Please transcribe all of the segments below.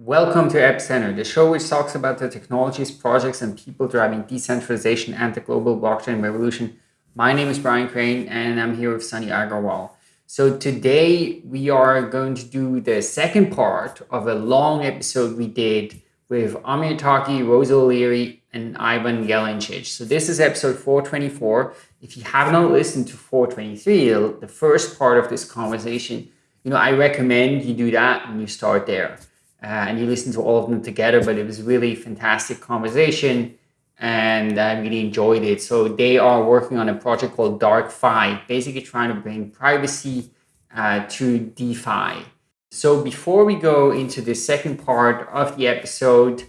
Welcome to Epicenter, the show which talks about the technologies, projects, and people driving decentralization and the global blockchain revolution. My name is Brian Crain, and I'm here with Sunny Aggarwal. So today we are going to do the second part of a long episode we did with Amir Taaki, Rosa O'Leary, and Ivan Gelincic. So this is episode 424. If you have not listened to 423, the first part of this conversation, you know, I recommend you do that and you start there uh, and you listen to all of them together. But it was really fantastic conversation, and I really enjoyed it. So they are working on a project called DarkFi, basically trying to bring privacy uh, to DeFi. So before we go into the second part of the episode,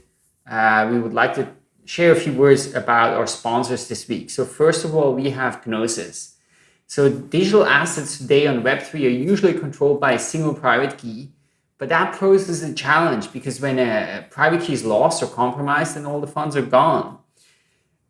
uh, we would like to share a few words about our sponsors this week. So first of all, we have Gnosis. So digital assets today on Web3 are usually controlled by a single private key, but that poses a challenge because when a private key is lost or compromised, then all the funds are gone.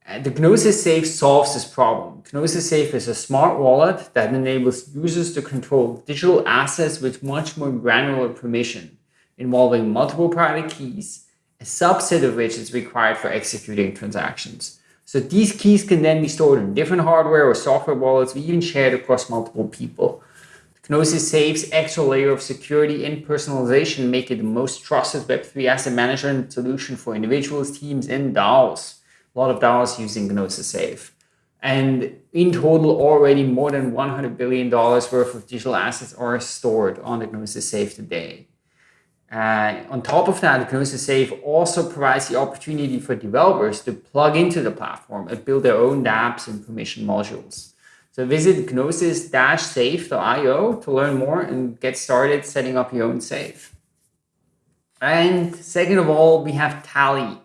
Uh, the Gnosis Safe solves this problem. Gnosis Safe is a smart wallet that enables users to control digital assets with much more granular permission, involving multiple private keys, a subset of which is required for executing transactions. So these keys can then be stored in different hardware or software wallets, or even shared across multiple people. Gnosis Safe's extra layer of security and personalization make it the most trusted Web3 asset management solution for individuals, teams, and DAOs. A lot of DAOs using Gnosis Safe. And in total, already more than $100 billion worth of digital assets are stored on the Gnosis Safe today. Uh, on top of that, Gnosis Safe also provides the opportunity for developers to plug into the platform and build their own dApps and permission modules. So visit gnosis-safe.io to learn more and get started setting up your own safe. And second of all, we have Tally.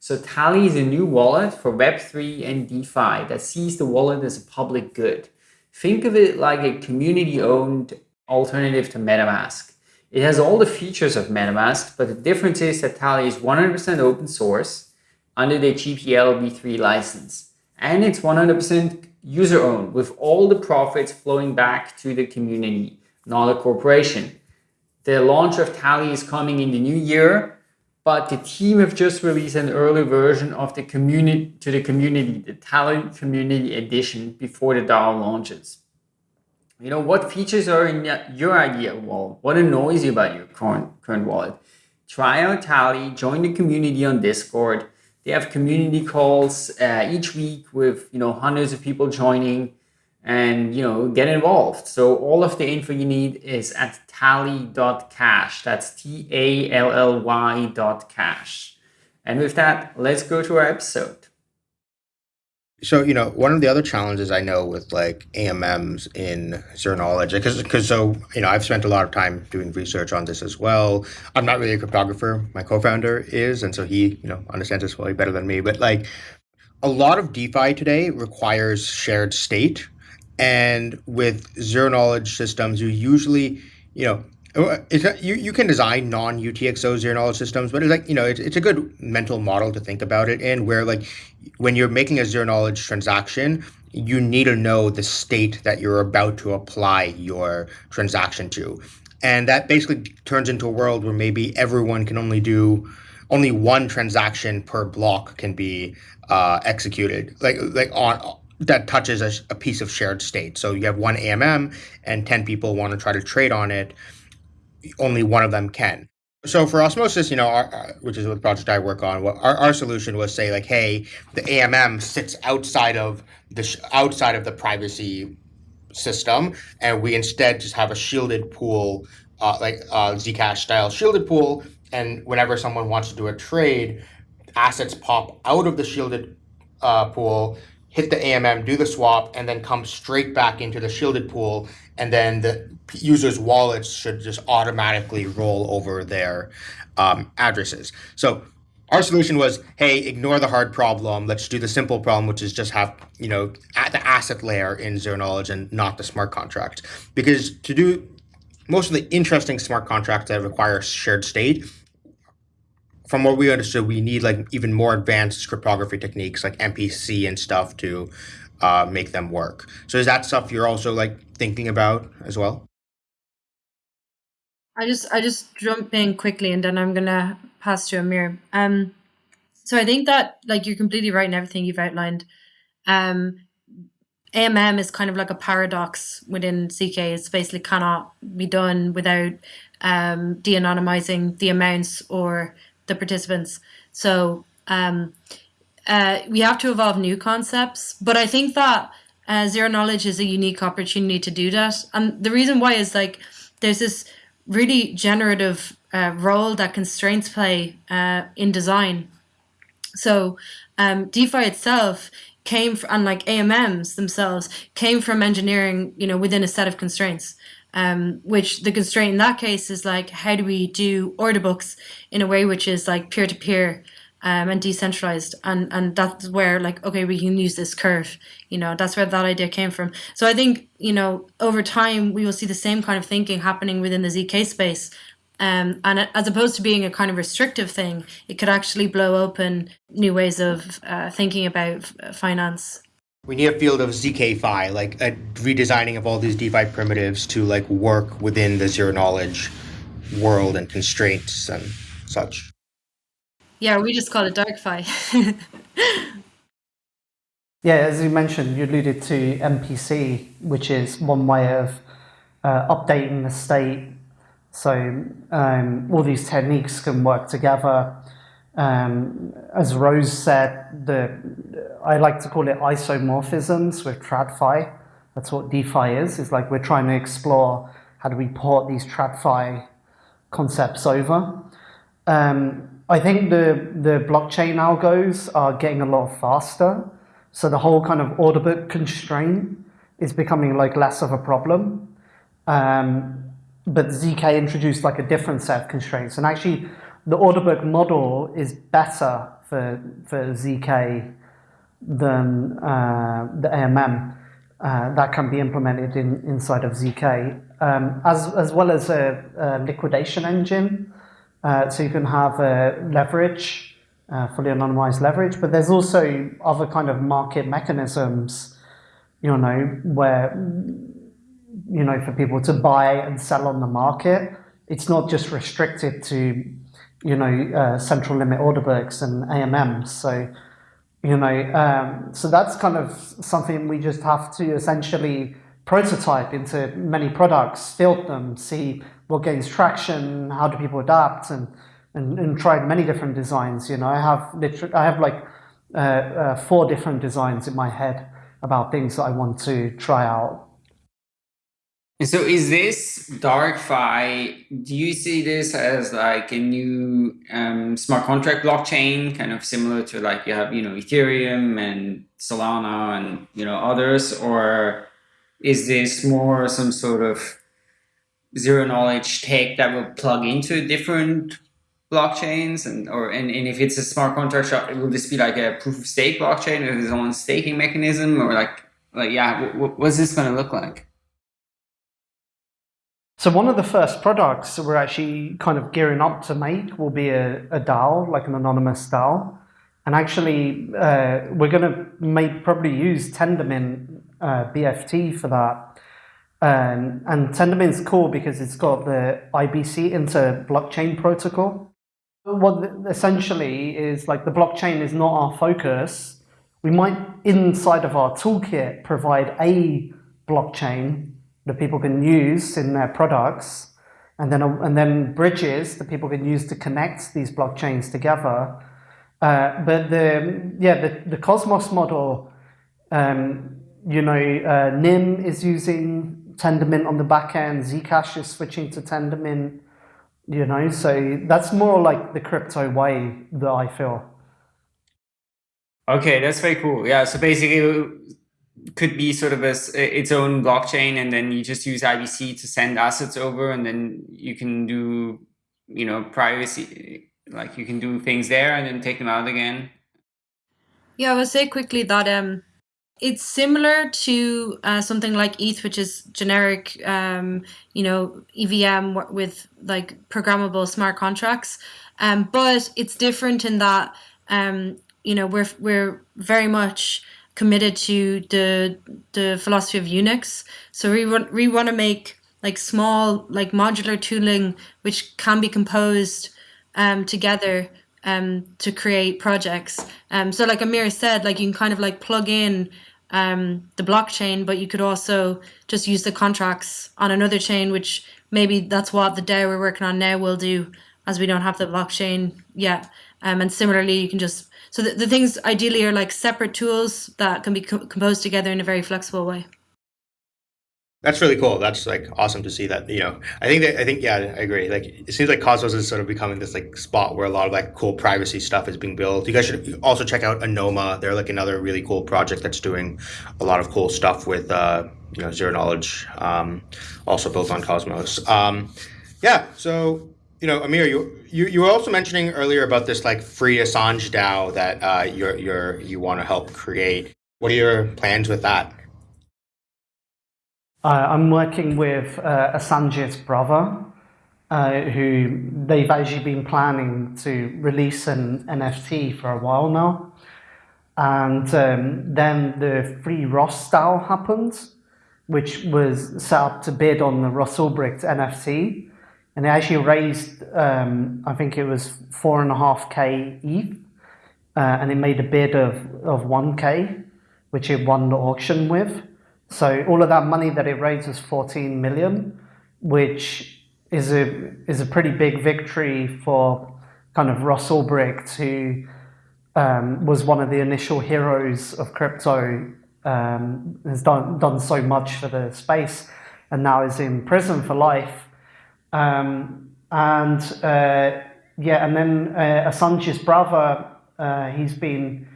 So Tally is a new wallet for Web3 and DeFi that sees the wallet as a public good. Think of it like a community-owned alternative to MetaMask. It has all the features of MetaMask, but the difference is that Tally is 100% open source under the GPL v3 license. And it's 100% user owned with all the profits flowing back to the community, not a corporation. The launch of Tally is coming in the new year, but the team have just released an early version of the community to the community, the Tally Community Edition before the DAO launches. You know, what features are in your idea wallet? What annoys you about your current, current wallet? Try out Tally, join the community on Discord, they have community calls uh, each week with you know hundreds of people joining and you know get involved. So all of the info you need is at tally.cash. That's T-A-L-L-Y dot cash. And with that, let's go to our episode. So, you know, one of the other challenges I know with like AMMs in zero knowledge, because because so, you know, I've spent a lot of time doing research on this as well. I'm not really a cryptographer. My co-founder is, and so he, you know, understands this way better than me. But like a lot of DeFi today requires shared state. And with zero knowledge systems, you usually, you know, uh, it's a, you, you can design non-UTXO zero knowledge systems, but it's like, you know, it's, it's a good mental model to think about it in where like when you're making a zero knowledge transaction, you need to know the state that you're about to apply your transaction to. And that basically turns into a world where maybe everyone can only do only one transaction per block can be uh, executed, like like on that touches a, a piece of shared state. So you have one AMM and 10 people want to try to trade on it only one of them can. So for osmosis, you know, our, which is the project I work on, our, our solution was say like, hey, the AMM sits outside of the outside of the privacy system, and we instead just have a shielded pool, uh, like uh, Zcash style shielded pool, and whenever someone wants to do a trade, assets pop out of the shielded uh, pool, hit the AMM, do the swap, and then come straight back into the shielded pool. And then the users' wallets should just automatically roll over their um, addresses. So our solution was, hey, ignore the hard problem. Let's do the simple problem, which is just have, you know, at the asset layer in zero knowledge and not the smart contract. Because to do most of the interesting smart contracts that require shared state, from what we understood, we need like even more advanced cryptography techniques like MPC and stuff to uh, make them work. So is that stuff you're also like thinking about as well? I just I just jump in quickly and then I'm gonna pass to Amir. Um, so I think that like you're completely right in everything you've outlined. Um, AMM is kind of like a paradox within ZK. It's basically cannot be done without um, de-anonymizing the amounts or the participants. So um, uh, we have to evolve new concepts, but I think that uh, zero knowledge is a unique opportunity to do that. And the reason why is like there's this really generative uh, role that constraints play uh, in design. So um, DeFi itself came from, and like AMMs themselves came from engineering, you know, within a set of constraints. Um, which the constraint in that case is like, how do we do order books in a way which is like peer to peer um, and decentralized. And and that's where like okay we can use this curve you know that's where that idea came from. So i think you know over time we will see the same kind of thinking happening within the zk space. Um, and as opposed to being a kind of restrictive thing it could actually blow open new ways of uh, thinking about finance. We need a field of zkfi like a redesigning of all these defi primitives to like work within the zero knowledge world and constraints and such yeah, we just call it DarkFi. yeah, as you mentioned, you alluded to MPC, which is one way of uh, updating the state. So um, all these techniques can work together. Um, as Rose said, the I like to call it isomorphisms with TradFi. That's what DeFi is. It's like we're trying to explore how do we port these TradFi concepts over. Um, I think the, the blockchain algos are getting a lot faster. So the whole kind of order book constraint is becoming like less of a problem. Um, but ZK introduced like a different set of constraints. And actually the order book model is better for, for ZK than uh, the AMM. Uh, that can be implemented in, inside of ZK, um, as, as well as a, a liquidation engine uh, so you can have uh, leverage, uh, fully anonymized leverage, but there's also other kind of market mechanisms, you know, where, you know, for people to buy and sell on the market. It's not just restricted to, you know, uh, central limit order books and AMMs. So, you know, um, so that's kind of something we just have to essentially prototype into many products, field them, see what gains traction, how do people adapt, and and, and tried many different designs. You know, I have literally, I have like uh, uh, four different designs in my head about things that I want to try out. And So is this DarkFi, do you see this as like a new um, smart contract blockchain, kind of similar to like you have, you know, Ethereum and Solana and, you know, others, or is this more some sort of zero knowledge tech that will plug into different blockchains and or and, and if it's a smart contract shop will this be like a proof of stake blockchain with its own staking mechanism or like like yeah what's this going to look like so one of the first products that we're actually kind of gearing up to make will be a, a DAO, like an anonymous DAO. And actually, uh, we're going to make probably use Tendermint uh, BFT for that. Um, and Tendermint is cool because it's got the IBC inter blockchain protocol. What essentially is like the blockchain is not our focus. We might, inside of our toolkit, provide a blockchain that people can use in their products, and then and then bridges that people can use to connect these blockchains together. Uh, but the yeah the the Cosmos model, um, you know, uh, Nym is using Tendermint on the back end, Zcash is switching to Tendermint, you know, so that's more like the crypto way that I feel. Okay, that's very cool. Yeah, so basically it could be sort of a, its own blockchain and then you just use IBC to send assets over and then you can do, you know, privacy, like you can do things there and then take them out again. Yeah, I will say quickly that um, it's similar to uh, something like ETH, which is generic, um, you know, EVM with like programmable smart contracts. Um, but it's different in that, um, you know, we're we're very much committed to the the philosophy of Unix. So we want we want to make like small like modular tooling which can be composed um, together um, to create projects. Um, so like Amir said, like you can kind of like plug in um, the blockchain, but you could also just use the contracts on another chain, which maybe that's what the DAO we're working on now will do as we don't have the blockchain yet. Um, and similarly, you can just, so the, the things ideally are like separate tools that can be co composed together in a very flexible way. That's really cool. That's like awesome to see that. You know, I think that I think yeah, I agree. Like it seems like Cosmos is sort of becoming this like spot where a lot of like cool privacy stuff is being built. You guys should also check out Anoma. They're like another really cool project that's doing a lot of cool stuff with uh, you know zero knowledge, um, also built on Cosmos. Um, yeah. So you know, Amir, you, you you were also mentioning earlier about this like free Assange DAO that uh, you're you're you want to help create. What are your plans with that? Uh, I'm working with uh, brother, uh, who they've actually been planning to release an NFT for a while now. And um, then the Free Ross style happened, which was set up to bid on the Ross Ulbricht NFT. And they actually raised, um, I think it was four and a half K ETH, uh, and it made a bid of, of 1K, which it won the auction with. So all of that money that it raised was 14 million, which is a is a pretty big victory for kind of Ross Ulbricht, who um, was one of the initial heroes of crypto, um, has done done so much for the space, and now is in prison for life. Um, and uh, yeah, and then uh, Assange's brother, uh, he's been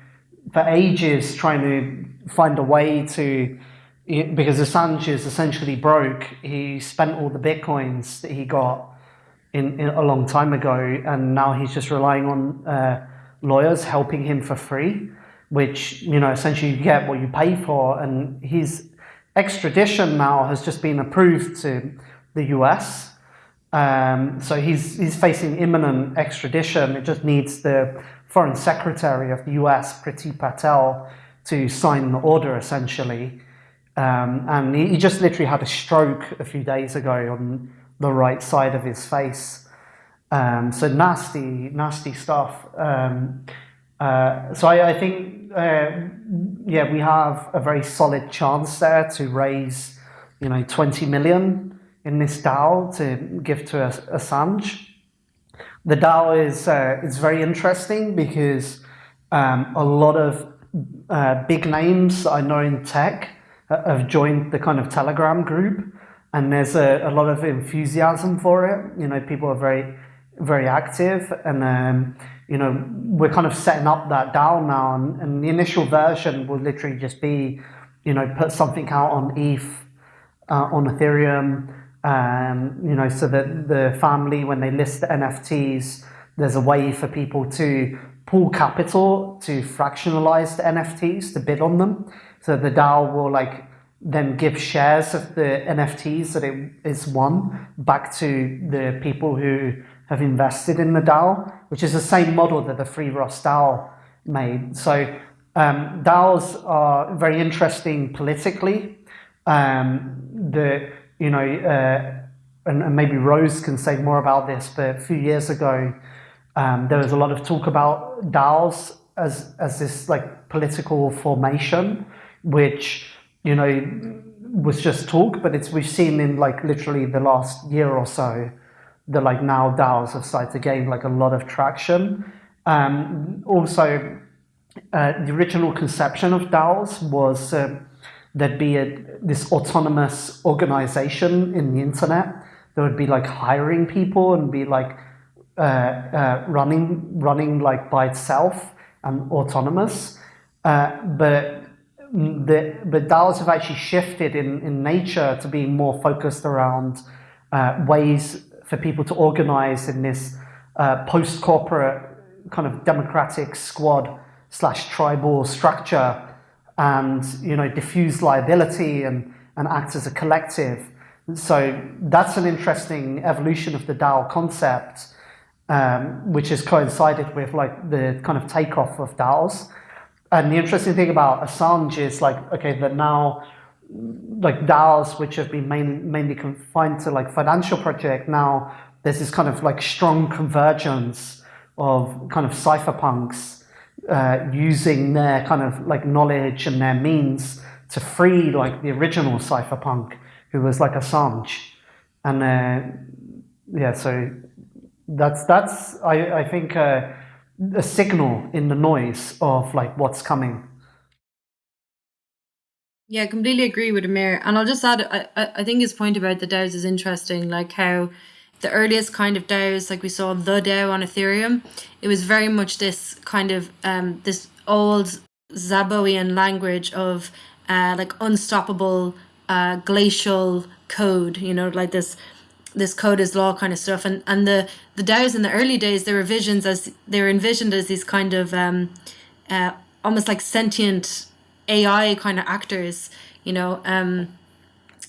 for ages trying to find a way to because Assange is essentially broke. He spent all the bitcoins that he got in, in a long time ago, and now he's just relying on uh, lawyers helping him for free, which you know essentially you get what you pay for. And his extradition now has just been approved to the US. Um, so he's he's facing imminent extradition. It just needs the foreign secretary of the US, Priti Patel, to sign the order essentially. Um, and he, he, just literally had a stroke a few days ago on the right side of his face. Um, so nasty, nasty stuff. Um, uh, so I, I think, uh, yeah, we have a very solid chance there to raise, you know, 20 million in this DAO to give to a Assange. The DAO is, uh, is very interesting because um, a lot of uh, big names I know in tech have joined the kind of Telegram group, and there's a, a lot of enthusiasm for it. You know, people are very, very active, and um, you know, we're kind of setting up that DAO now, and, and the initial version will literally just be, you know, put something out on ETH, uh, on Ethereum, um, you know, so that the family, when they list the NFTs, there's a way for people to pool capital to fractionalize the NFTs to bid on them. So the DAO will like then give shares of the NFTs that it is won back to the people who have invested in the DAO, which is the same model that the Free Ross DAO made. So um, DAOs are very interesting politically. Um, the you know, uh, and, and, maybe Rose can say more about this, but a few years ago, um, there was a lot of talk about DAOs as as this like political formation which you know was just talk, but it's we've seen in like literally the last year or so that like now DAOs have started to gain like a lot of traction. Um, also, uh, the original conception of DAOs was uh, there'd be a, this autonomous organization in the internet that would be like hiring people and be like uh, uh running running like by itself and autonomous. Uh, but the, the DAOs have actually shifted in, in nature to being more focused around uh, ways for people to organize in this uh, post-corporate kind of democratic squad slash tribal structure and you know diffuse liability and, and act as a collective. So that's an interesting evolution of the DAO concept, um, which has coincided with like the kind of takeoff of DAOs. And the interesting thing about Assange is like, okay, that now like DAOs, which have been main, mainly confined to like financial project. Now there's this kind of like strong convergence of kind of cypherpunks uh, using their kind of like knowledge and their means to free like the original cypherpunk who was like Assange. And uh, yeah, so that's that's I, I think uh, a signal in the noise of like what's coming. Yeah, I completely agree with Amir. And I'll just add, I, I think his point about the DAOs is interesting, like how the earliest kind of DAOs, like we saw the DAO on Ethereum, it was very much this kind of um, this old Zaboian language of uh, like unstoppable uh, glacial code, you know, like this this code is law kind of stuff. And and the the DAOs in the early days, they were visions as they were envisioned as these kind of um, uh, almost like sentient AI kind of actors, you know, um,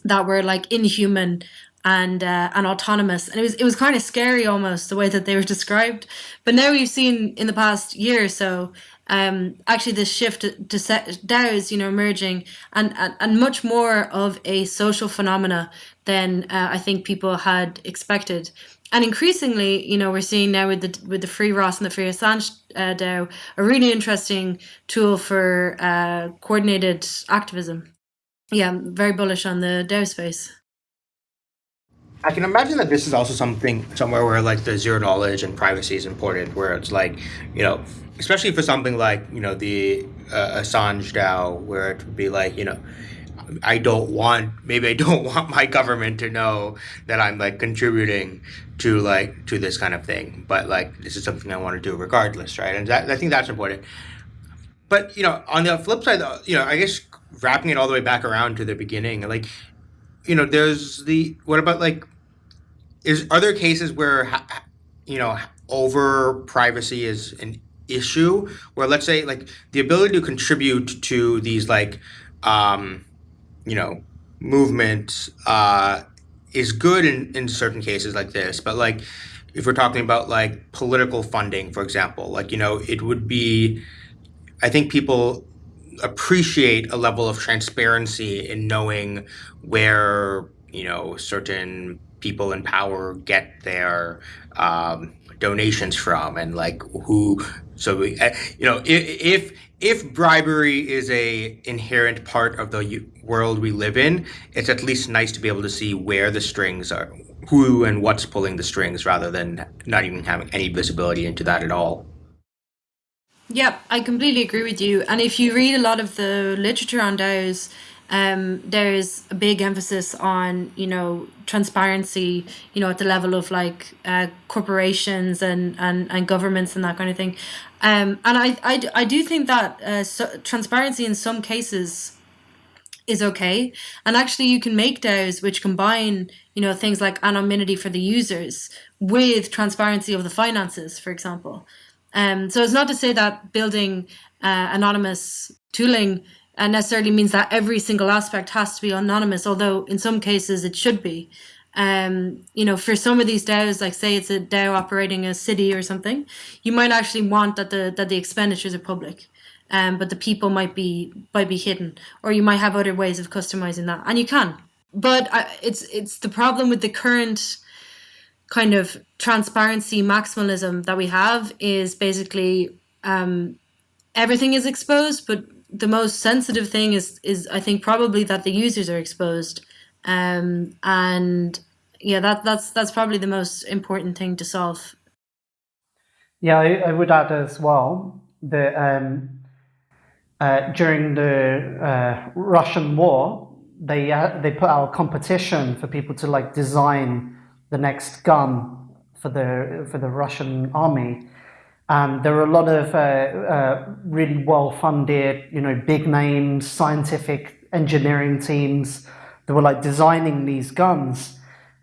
that were like inhuman and uh, and autonomous, and it was it was kind of scary almost the way that they were described. But now we've seen in the past year or so, um, actually this shift to DAOs, you know, emerging and, and and much more of a social phenomena than uh, I think people had expected. And increasingly, you know, we're seeing now with the with the Free Ross and the Free Assange uh, DAO a really interesting tool for uh, coordinated activism. Yeah, I'm very bullish on the DAO space. I can imagine that this is also something somewhere where like the zero knowledge and privacy is important, where it's like, you know, especially for something like, you know, the uh, Assange DAO, where it would be like, you know, I don't want maybe I don't want my government to know that I'm like contributing to like to this kind of thing. But like this is something I want to do regardless, right? And that, I think that's important. But you know, on the flip side, you know, I guess wrapping it all the way back around to the beginning, like you know, there's the what about like is are there cases where you know over privacy is an issue where let's say like the ability to contribute to these like um you know, movements uh, is good in, in certain cases like this. But like, if we're talking about like political funding, for example, like, you know, it would be, I think people appreciate a level of transparency in knowing where, you know, certain people in power get their um, donations from and like who so we, eh, you know if if bribery is a inherent part of the world we live in, it's at least nice to be able to see where the strings are, who and what's pulling the strings, rather than not even having any visibility into that at all. Yep, I completely agree with you. And if you read a lot of the literature on DAOs, um, there's a big emphasis on you know transparency you know at the level of like uh, corporations and, and and governments and that kind of thing. Um, and I, I, I do think that uh, so, transparency in some cases is okay. And actually you can make DAOs which combine you know things like anonymity for the users with transparency of the finances for example. Um, so it's not to say that building uh, anonymous tooling and necessarily means that every single aspect has to be anonymous, although in some cases it should be. Um, you know, for some of these DAOs, like say it's a DAO operating a city or something, you might actually want that the that the expenditures are public. Um, but the people might be might be hidden, or you might have other ways of customizing that, and you can. But I, it's it's the problem with the current kind of transparency maximalism that we have is basically um, everything is exposed, but the most sensitive thing is is I think probably that the users are exposed, um, and yeah, that that's that's probably the most important thing to solve. Yeah, I, I would add as well that um, uh, during the uh, Russian war, they uh, they put out a competition for people to like design the next gun for the for the Russian army, um, there are a lot of uh, uh, really well-funded, you know, big names, scientific engineering teams that were like designing these guns.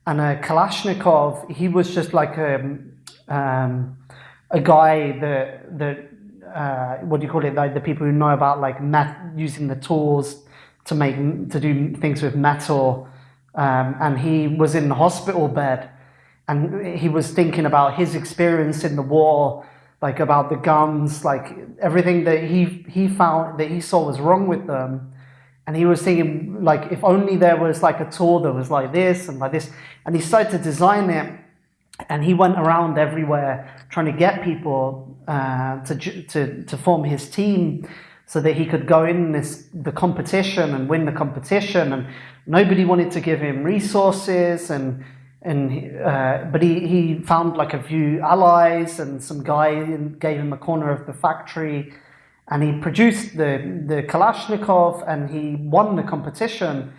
And uh, Kalashnikov, he was just like a, um, um, a guy that, that uh, what do you call it, like the people who know about like using the tools to make, to do things with metal. Um, and he was in the hospital bed and he was thinking about his experience in the war like about the guns, like everything that he he found that he saw was wrong with them, and he was thinking like if only there was like a tool that was like this and like this. And he started to design it and he went around everywhere trying to get people uh, to, to, to form his team so that he could go in this the competition and win the competition. And nobody wanted to give him resources and and uh, but he, he found like a few allies and some guy gave him a corner of the factory and he produced the, the Kalashnikov and he won the competition.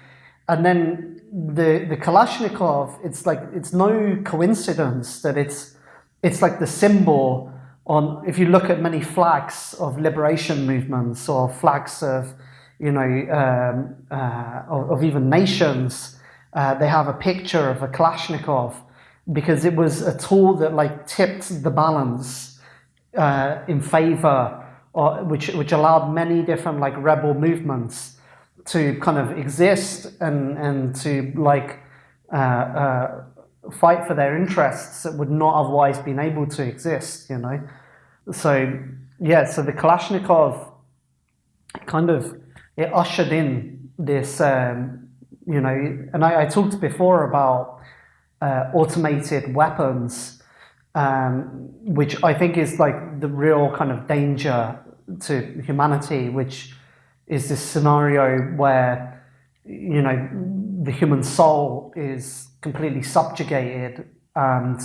And then the, the Kalashnikov, it's like, it's no coincidence that it's, it's like the symbol on, if you look at many flags of liberation movements or flags of, you know, um, uh, of, of, even nations, uh, they have a picture of a Kalashnikov because it was a tool that like tipped the balance uh, in favor or, which, which allowed many different like rebel movements to kind of exist and, and to like uh, uh, fight for their interests that would not otherwise been able to exist, you know. So yeah, so the Kalashnikov kind of it ushered in this, um, you know, and I, I talked before about uh, automated weapons um, which I think is like the real kind of danger to humanity, which is this scenario where, you know, the human soul is completely subjugated and,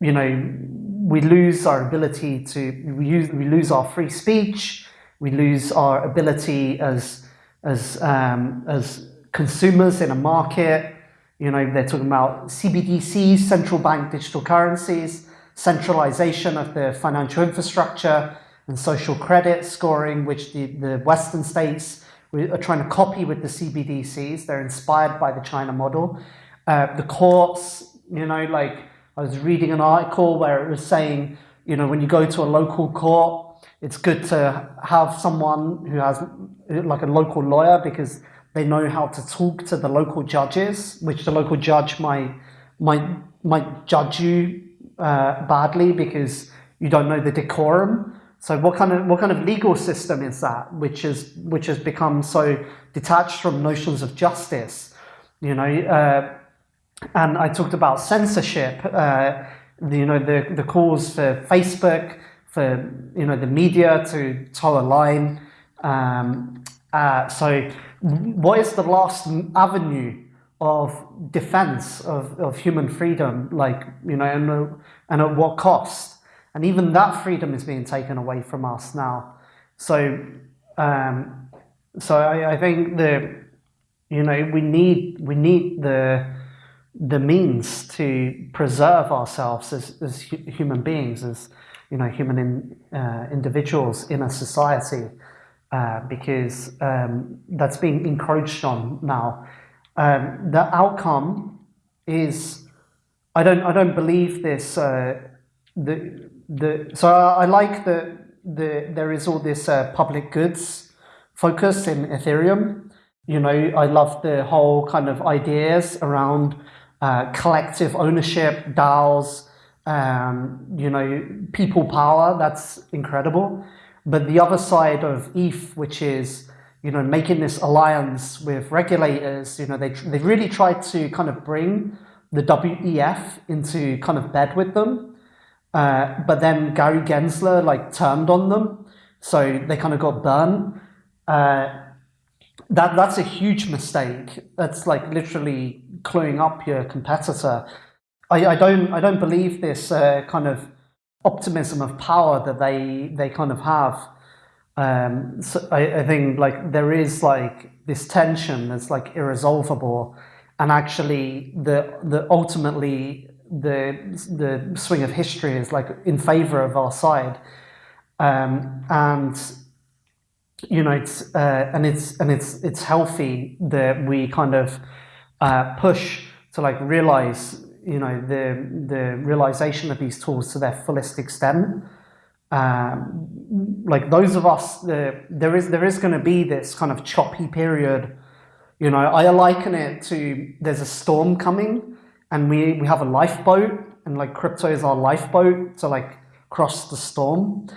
you know, we lose our ability to, we, use, we lose our free speech, we lose our ability as, as, um, as consumers in a market, you know, they're talking about CBDCs, central bank digital currencies, centralization of the financial infrastructure, and social credit scoring, which the, the Western states are trying to copy with the CBDCs. They're inspired by the China model. Uh, the courts, you know, like I was reading an article where it was saying, you know, when you go to a local court, it's good to have someone who has like a local lawyer because they know how to talk to the local judges, which the local judge might might might judge you uh, badly because you don't know the decorum. So what kind of what kind of legal system is that, which is which has become so detached from notions of justice? You know, uh, and I talked about censorship. Uh, you know, the the calls for Facebook, for you know the media to toe a line. Um, uh, so what is the last avenue of defense of, of human freedom, like, you know, and, and at what cost? And even that freedom is being taken away from us now. So, um, so I, I think that, you know, we need, we need the, the means to preserve ourselves as, as human beings, as, you know, human in, uh, individuals in a society uh, because um, that's being encroached on now. Um, the outcome is, I don't, I don't believe this. Uh, the, the, so I, I like that the, there is all this uh, public goods focus in Ethereum. You know, I love the whole kind of ideas around uh, collective ownership, DAOs, um, you know, people power. That's incredible. But the other side of ETH, which is you know making this alliance with regulators, you know they they really tried to kind of bring the WEF into kind of bed with them, uh, but then Gary Gensler like turned on them, so they kind of got burned. Uh, that that's a huge mistake. That's like literally cluing up your competitor. I, I don't I don't believe this uh, kind of optimism of power that they they kind of have. Um, so I, I think like there is like this tension that's like irresolvable, and actually the the ultimately the the swing of history is like in favor of our side, um, and you know it's uh, and it's and it's it's healthy that we kind of uh, push to like realize you know the the realization of these tools to their fullest extent. Um, like those of us, uh, there is there is going to be this kind of choppy period. You know, I liken it to there's a storm coming, and we we have a lifeboat, and like crypto is our lifeboat to like cross the storm.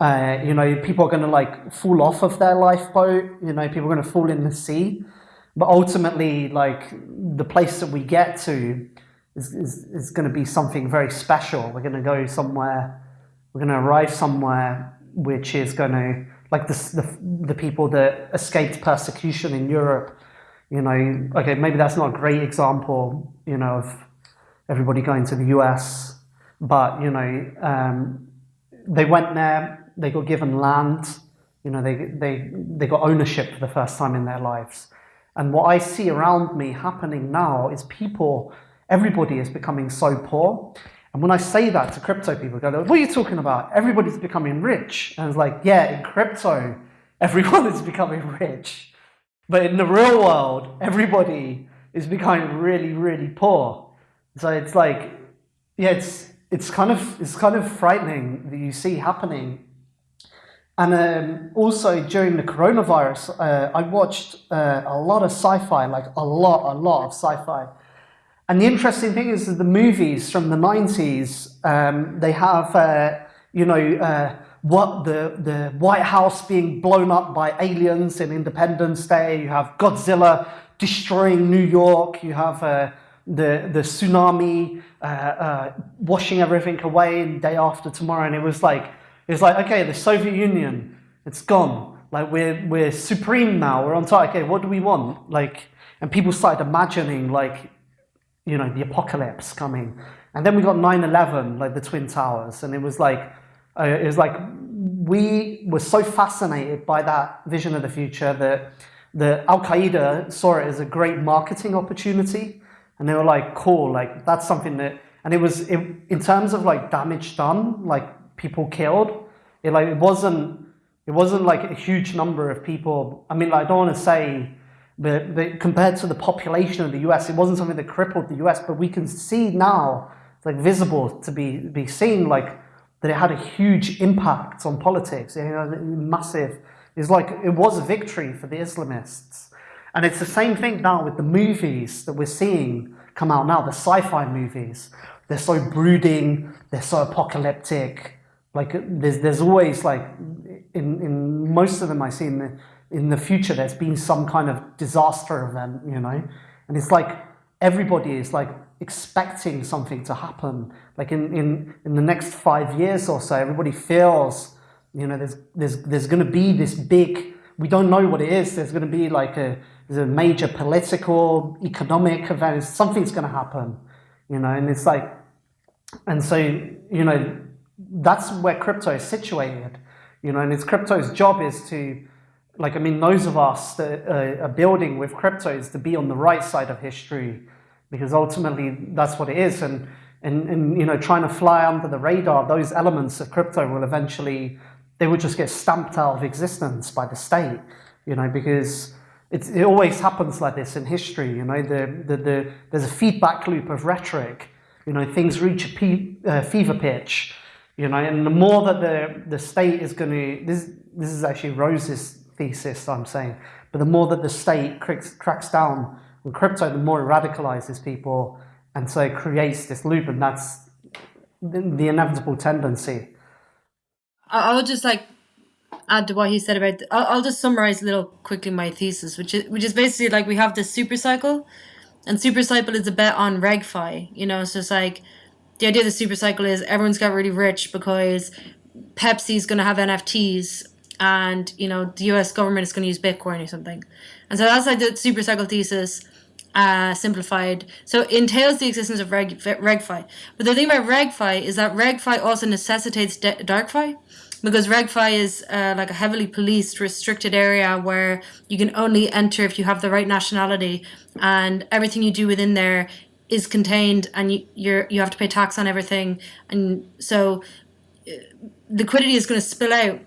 Uh, you know, people are going to like fall off of their lifeboat. You know, people are going to fall in the sea. But ultimately, like the place that we get to is, is, is going to be something very special. We're going to go somewhere, we're going to arrive somewhere which is going to, like the, the, the people that escaped persecution in Europe, you know, okay, maybe that's not a great example, you know, of everybody going to the US, but, you know, um, they went there, they got given land, you know, they, they, they got ownership for the first time in their lives. And what I see around me happening now is people, everybody is becoming so poor. And when I say that to crypto people, they go, what are you talking about? Everybody's becoming rich. And it's like, yeah, in crypto, everyone is becoming rich. But in the real world, everybody is becoming really, really poor. So it's like, yeah, it's, it's kind of, it's kind of frightening that you see happening and um, also during the coronavirus, uh, I watched uh, a lot of sci-fi, like a lot, a lot of sci-fi. And the interesting thing is that the movies from the 90s, um, they have, uh, you know, uh, what the, the White House being blown up by aliens in Independence Day. You have Godzilla destroying New York. You have uh, the, the tsunami uh, washing everything away in Day After Tomorrow. And it was like, it's like, okay, the Soviet Union, it's gone. Like we're, we're supreme now, we're on top. Okay, what do we want? Like, and people started imagining like, you know, the apocalypse coming. And then we got 9-11, like the Twin Towers. And it was like, uh, it was like, we were so fascinated by that vision of the future that the Al-Qaeda saw it as a great marketing opportunity. And they were like, cool, like that's something that, and it was, it, in terms of like damage done, like people killed. It like it wasn't it wasn't like a huge number of people. I mean, like, I don't want to say that, that compared to the population of the US, it wasn't something that crippled the US, but we can see now, like visible to be be seen, like that it had a huge impact on politics. It had massive. It's like it was a victory for the Islamists, and it's the same thing now with the movies that we're seeing come out now. The sci-fi movies, they're so brooding, they're so apocalyptic like there's there's always like in in most of them I see in the future there's been some kind of disaster event, you know, and it's like everybody is like expecting something to happen. Like in in in the next five years or so, everybody feels, you know, there's there's there's going to be this big. We don't know what it is. There's going to be like a a major political, economic event. Something's going to happen, you know, and it's like, and so you know that's where crypto is situated, you know, and it's crypto's job is to, like, I mean, those of us that are building with crypto is to be on the right side of history, because ultimately that's what it is. And, and, and, you know, trying to fly under the radar, those elements of crypto will eventually, they will just get stamped out of existence by the state, you know, because it always happens like this in history, you know, the, the, the, there's a feedback loop of rhetoric, you know, things reach a uh, fever pitch, you know, and the more that the, the state is going to, this, this is actually Rose's thesis I'm saying, but the more that the state cracks, down on crypto, the more it radicalizes people, and so it creates this loop, and that's the, the inevitable tendency. I'll just like add to what he said about. I'll, I'll just summarize a little quickly my thesis, which is which is basically like we have this super cycle, and super cycle is a bet on regfi. You know, so it's like the idea of the super cycle is everyone's got really rich because Pepsi's going to have NFTs and you know the U.S. government is going to use Bitcoin or something, and so that's like the super cycle thesis. Uh, simplified. So it entails the existence of reg, RegFi. But the thing about RegFi is that RegFi also necessitates DarkFi because RegFi is uh, like a heavily policed, restricted area where you can only enter if you have the right nationality and everything you do within there is contained and you, you're you have to pay tax on everything and so uh, liquidity is going to spill out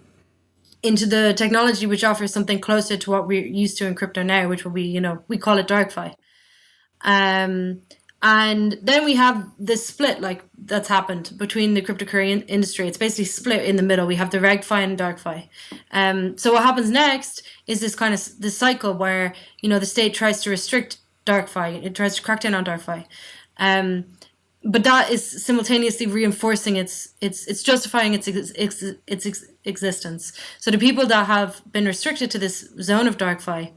into the technology which offers something closer to what we're used to in crypto now which will be you know we call it darkfi um and then we have this split like that's happened between the cryptocurrency industry it's basically split in the middle we have the regfi and darkfi um so what happens next is this kind of this cycle where you know the state tries to restrict DarkFi. It tries to crack down on DarkFi. Um, but that is simultaneously reinforcing its its it's justifying its its, its ex, existence. So the people that have been restricted to this zone of darkfi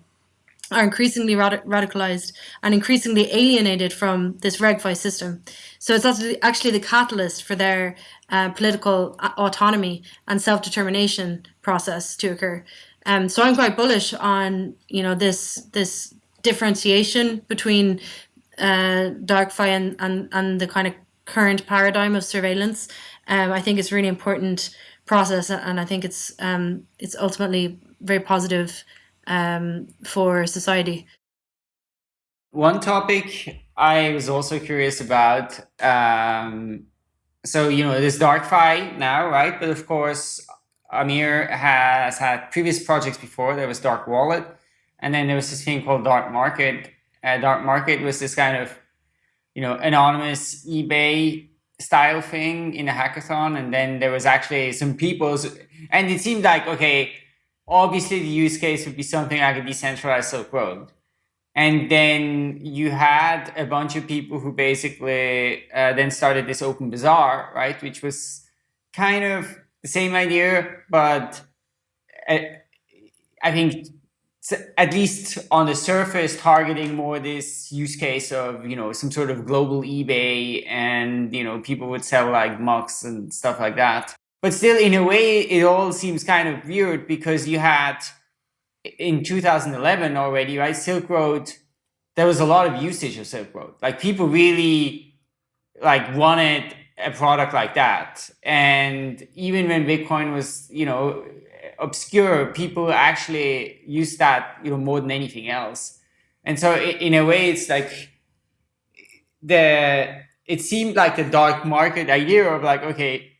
are increasingly rad- radicalized and increasingly alienated from this regfi system. So it's actually the catalyst for their uh, political autonomy and self determination process to occur. Um, so I'm quite bullish on you know this this differentiation between uh, darkfi and, and and the kind of current paradigm of surveillance. Um, I think it's really important process, and I think it's um, it's ultimately very positive um, for society. One topic I was also curious about. Um, so you know, there's DarkFi now, right? But of course, Amir has had previous projects before. There was Dark Wallet, and then there was this thing called Dark Market. Uh, Dark Market was this kind of, you know, anonymous eBay style thing in a hackathon, and then there was actually some people's, and it seemed like okay, obviously the use case would be something like a decentralized Silk Road. And then you had a bunch of people who basically uh, then started this open bazaar, right? Which was kind of the same idea, but uh, I think at least on the surface targeting more this use case of you know some sort of global ebay and you know people would sell like mugs and stuff like that but still, in a way, it all seems kind of weird because you had in 2011 already, right? Silk Road, there was a lot of usage of Silk Road. Like people really like wanted a product like that. And even when Bitcoin was, you know, obscure, people actually use that, you know, more than anything else. And so in a way, it's like the, it seemed like the dark market idea of like, okay,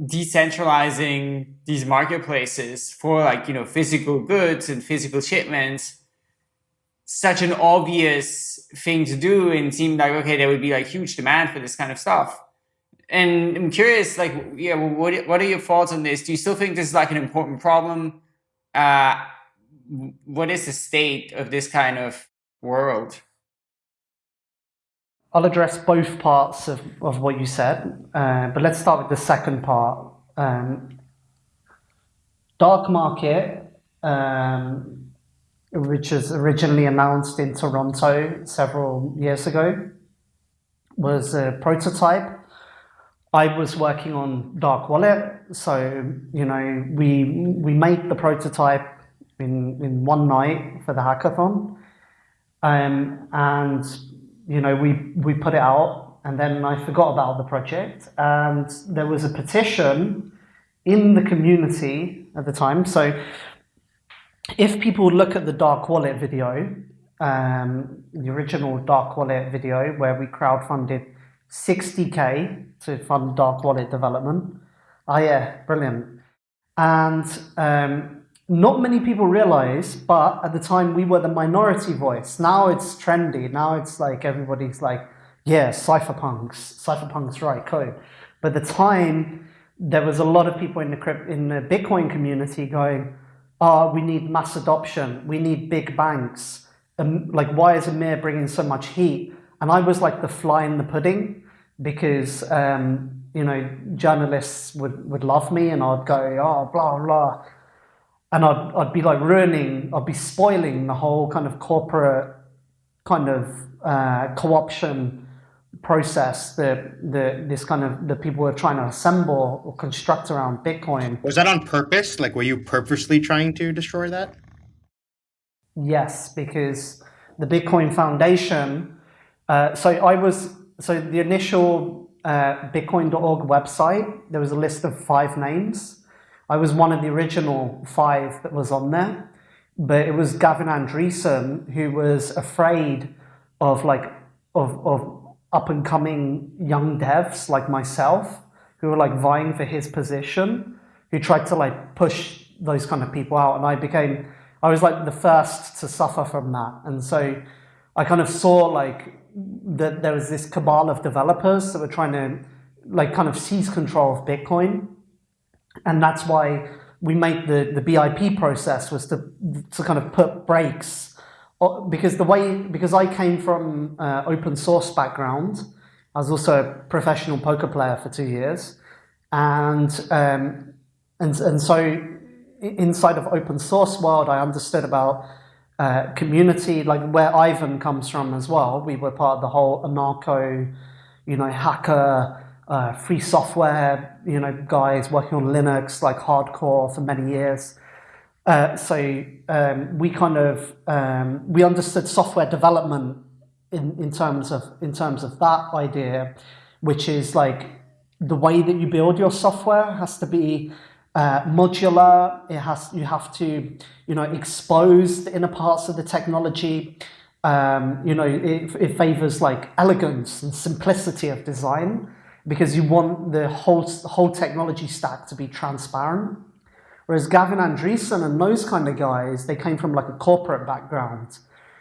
decentralizing these marketplaces for like you know physical goods and physical shipments such an obvious thing to do and seemed like okay there would be like huge demand for this kind of stuff and i'm curious like yeah well, what, what are your thoughts on this do you still think this is like an important problem uh, what is the state of this kind of world I'll address both parts of, of what you said, uh, but let's start with the second part. Um, dark market, um, which was originally announced in Toronto several years ago, was a prototype. I was working on Dark Wallet, so you know we we made the prototype in in one night for the hackathon, um, and you know, we, we put it out and then I forgot about the project and there was a petition in the community at the time. So if people look at the Dark Wallet video, um, the original Dark Wallet video where we crowdfunded 60k to fund Dark Wallet development. Oh yeah, brilliant. And um, not many people realize, but at the time we were the minority voice. Now it's trendy. Now it's like everybody's like, yeah, cypherpunks, cypherpunks write code. But at the time, there was a lot of people in the in the Bitcoin community going, "Oh, we need mass adoption. We need big banks. And like, why is Amir bringing so much heat?" And I was like the fly in the pudding because um, you know journalists would would love me, and I'd go, "Oh, blah blah." and I'd, I'd be like ruining, I'd be spoiling the whole kind of corporate kind of uh, co-option process that the this kind of the people were trying to assemble or construct around Bitcoin. Was that on purpose? Like, were you purposely trying to destroy that? Yes, because the Bitcoin Foundation. Uh, so I was so the initial uh, Bitcoin.org website. There was a list of five names I was one of the original five that was on there, but it was Gavin Andresen who was afraid of like of of up and coming young devs like myself who were like vying for his position, who tried to like push those kind of people out, and I became I was like the first to suffer from that, and so I kind of saw like that there was this cabal of developers that were trying to like kind of seize control of Bitcoin. And that's why we made the, the BIP process was to, to kind of put brakes because the way, because I came from uh, open source background I was also a professional poker player for two years, and um, and and so inside of open source world, I understood about uh, community, like where Ivan comes from as well. We were part of the whole anarcho, you know, hacker, uh, free software, you know, guys working on Linux like hardcore for many years. Uh, so um, we kind of um, we understood software development in, in terms of in terms of that idea, which is like the way that you build your software has to be uh, modular. It has you have to you know expose the inner parts of the technology. Um, you know it, it favors like elegance and simplicity of design because you want the whole whole technology stack to be transparent. Whereas Gavin Andresen and those kind of guys, they came from like a corporate background.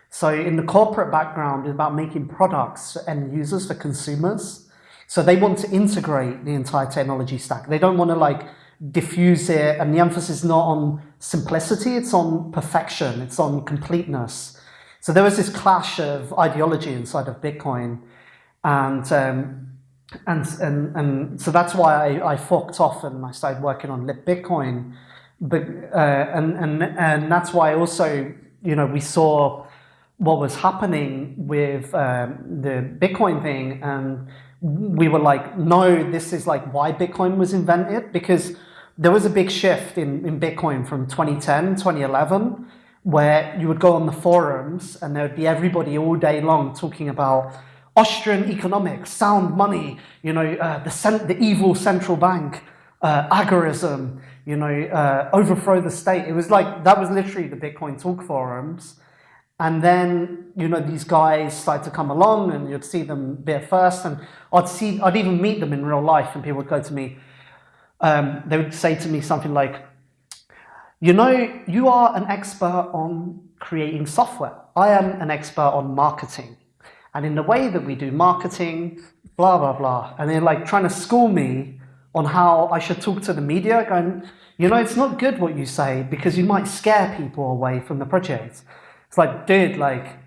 So in the corporate background, it's about making products for end users, for consumers. So they want to integrate the entire technology stack. They don't want to like diffuse it, and the emphasis is not on simplicity, it's on perfection, it's on completeness. So there was this clash of ideology inside of Bitcoin. And um, and, and, and so that's why I, I forked off and I started working on libbitcoin. But, uh, and, and, and that's why also, you know, we saw what was happening with um, the Bitcoin thing and we were like, no, this is like why Bitcoin was invented because there was a big shift in, in Bitcoin from 2010, 2011, where you would go on the forums and there would be everybody all day long talking about Austrian economics, sound money, you know, uh, the, the evil central bank, uh, agorism, you know, uh, overthrow the state. It was like, that was literally the Bitcoin talk forums. And then, you know, these guys started to come along and you'd see them there first. And I'd see, I'd even meet them in real life and people would go to me, um, they would say to me something like, you know, you are an expert on creating software. I am an expert on marketing and in the way that we do marketing, blah, blah, blah. And they're like trying to school me on how I should talk to the media, going, you know, it's not good what you say because you might scare people away from the project. It's like, dude, like,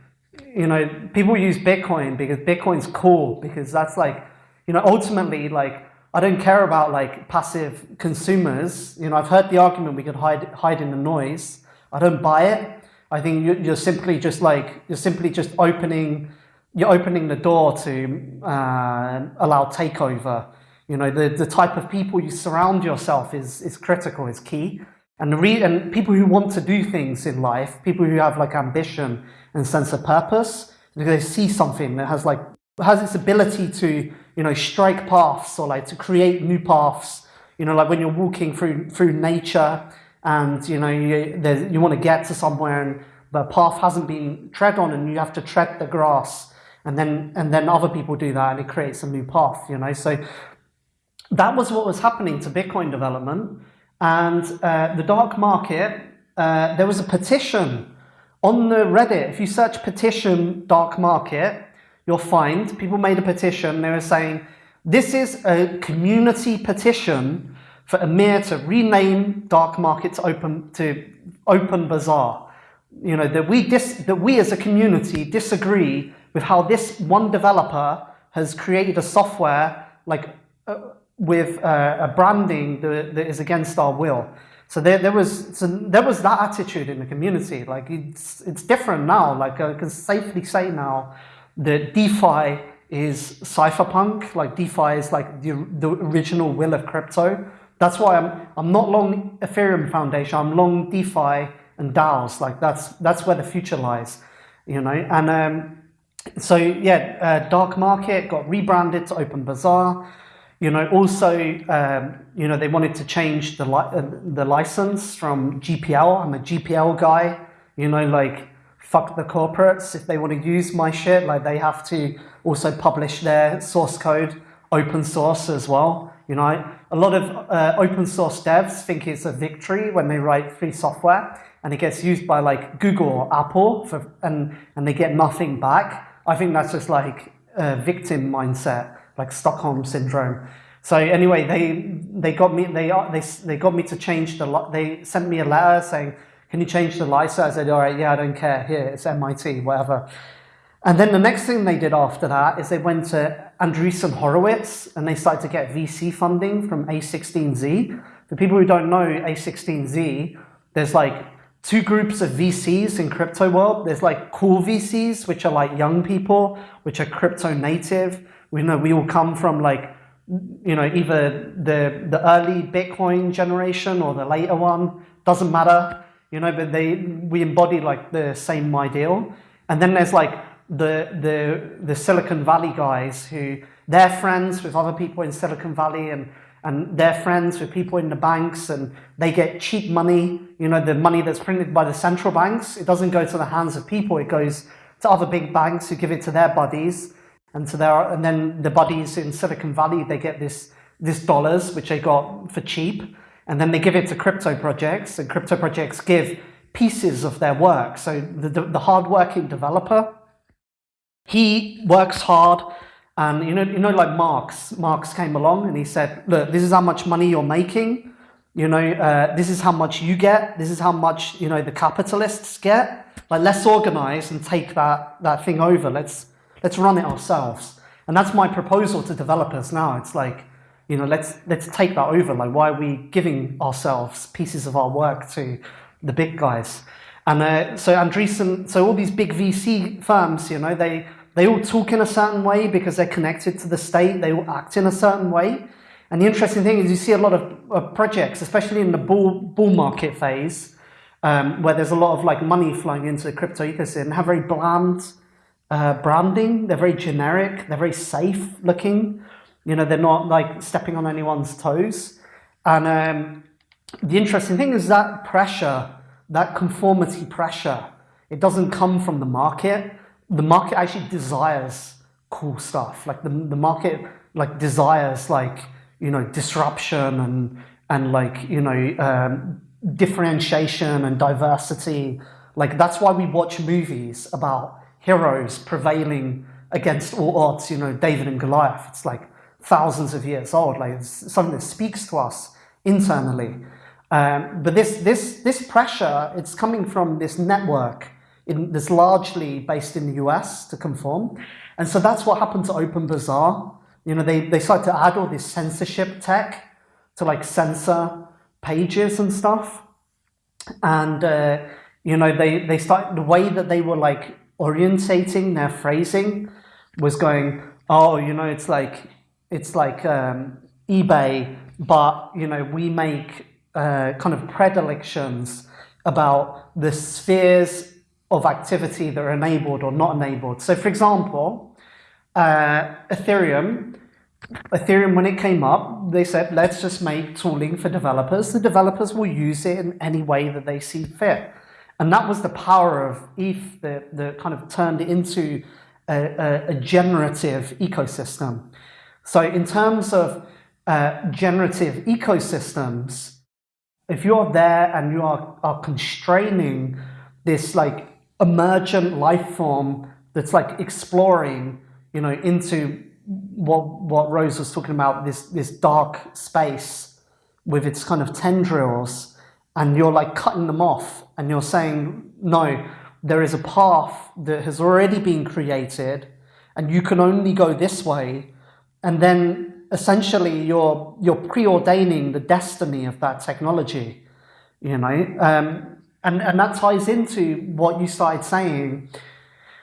you know, people use Bitcoin because Bitcoin's cool because that's like, you know, ultimately, like, I don't care about like passive consumers. You know, I've heard the argument we could hide hide in the noise. I don't buy it. I think you're simply just like you're simply just opening you're opening the door to uh, allow takeover. You know, the, the type of people you surround yourself is, is critical, is key. And, re and people who want to do things in life, people who have like ambition and sense of purpose, they see something that has like, has its ability to, you know, strike paths or like to create new paths. You know, like when you're walking through, through nature and, you know, you, you want to get to somewhere and the path hasn't been tread on and you have to tread the grass. And then and then other people do that and it creates a new path you know? So that was what was happening to bitcoin development and uh, the dark market uh, there was a petition on the reddit. If you search petition dark market you'll find people made a petition. They were saying this is a community petition for Amir to rename dark market to open to open bazaar. You know that we dis, that we as a community disagree with how this one developer has created a software like uh, with uh, a branding that, that is against our will. So there, there was so there was that attitude in the community. Like it's it's different now. Like I can safely say now that DeFi is cypherpunk. Like DeFi is like the, the original will of crypto. That's why I'm I'm not long Ethereum Foundation. I'm long DeFi and DAOs. Like that's that's where the future lies. You know, and um, so yeah, uh, Dark Market got rebranded to Open Bazaar. You know, also, um, you know, they wanted to change the li uh, the license from GPL. I'm a GPL guy. You know, like fuck the corporates. If they want to use my shit, like they have to also publish their source code open source as well. You know, a lot of uh, open source devs think it's a victory when they write free software and it gets used by like Google or Apple for, and, and they get nothing back. I think that's just like a victim mindset, like Stockholm syndrome. So anyway, they they got me they they they got me to change the they sent me a letter saying, "Can you change the license?" I said, "All right, yeah, I don't care. Here, it's MIT, whatever." And then the next thing they did after that is they went to Andreessen Horowitz, and they started to get VC funding from A16Z. For people who don't know A16Z, there's like two groups of VCs in crypto world. There's like cool VCs, which are like young people, which are crypto native. We know we all come from like, you know, either the the early Bitcoin generation or the later one. Doesn't matter, you know, but they we embody like the same ideal. And then there's like the the the Silicon Valley guys who they're friends with other people in Silicon Valley and and they're friends with people in the banks and they get cheap money, you know, the money that's printed by the central banks. It doesn't go to the hands of people, it goes to other big banks who give it to their buddies. And to their and then the buddies in Silicon Valley, they get this this dollars, which they got for cheap, and then they give it to crypto projects, and crypto projects give pieces of their work. So the, the, the hardworking developer, he works hard and you know, you know, like Marx, Marx came along and he said, look, this is how much money you're making. You know, uh, this is how much you get. This is how much, you know, the capitalists get. Like, let's organize and take that, that thing over. Let's, let's run it ourselves. And that's my proposal to developers now. It's like, you know, let's, let's take that over. Like, why are we giving ourselves pieces of our work to the big guys? And uh, so Andreessen, so all these big VC firms, you know, they, they all talk in a certain way because they're connected to the state. They all act in a certain way. And the interesting thing is you see a lot of, projects, especially in the bull, bull market phase, um, where there's a lot of like money flowing into the crypto ecosystem, have very bland uh, branding. They're very generic. They're very safe looking. You know, they're not like stepping on anyone's toes. And um, the interesting thing is that pressure, that conformity pressure, it doesn't come from the market the market actually desires cool stuff. Like the, the market like desires like, you know, disruption and, and like, you know, um, differentiation and diversity. Like that's why we watch movies about heroes prevailing against all odds, you know, David and Goliath. It's like thousands of years old. Like something that speaks to us internally. Um, but this, this, this pressure, it's coming from this network in, that's largely based in the US to conform. And so that's what happened to OpenBazaar. You know, they, they started to add all this censorship tech to like censor pages and stuff. And, uh, you know, they, they started, the way that they were like orientating their phrasing was going, oh, you know, it's like, it's like um, eBay, but, you know, we make uh, kind of predilections about the spheres of activity that are enabled or not enabled. So for example, uh, Ethereum, Ethereum, when it came up, they said, let's just make tooling for developers. The developers will use it in any way that they see fit. And that was the power of ETH that, that kind of turned it into a, a, generative ecosystem. So in terms of uh, generative ecosystems, if you're there and you are, are constraining this like emergent life form that's like exploring, you know, into what what Rose was talking about, this this dark space with its kind of tendrils, and you're like cutting them off, and you're saying, no, there is a path that has already been created, and you can only go this way, and then essentially you're you're preordaining the destiny of that technology, you know. Um, and, and that ties into what you started saying,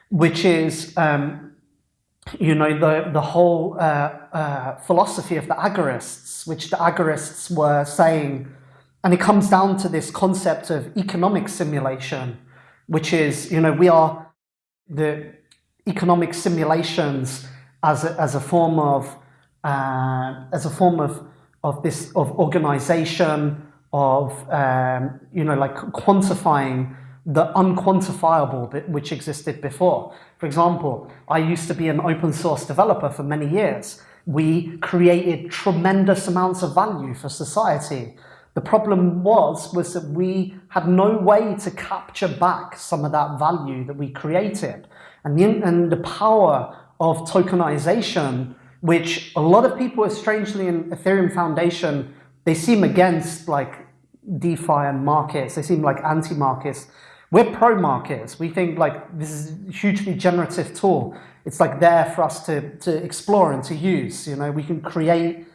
which is, um, you know, the, the whole uh, uh, philosophy of the agorists, which the agorists were saying, and it comes down to this concept of economic simulation, which is, you know, we are the economic simulations as a, as a form of, uh, as a form of, of this, of organization, of, um, you know, like quantifying the unquantifiable which existed before. For example, I used to be an open source developer for many years. We created tremendous amounts of value for society. The problem was, was that we had no way to capture back some of that value that we created. And the, and the power of tokenization, which a lot of people, are strangely in Ethereum Foundation, they seem against like DeFi and markets. They seem like anti-markets. we're pro markets. We think like this is a hugely generative tool. It's like there for us to, to explore and to use. You know, we can create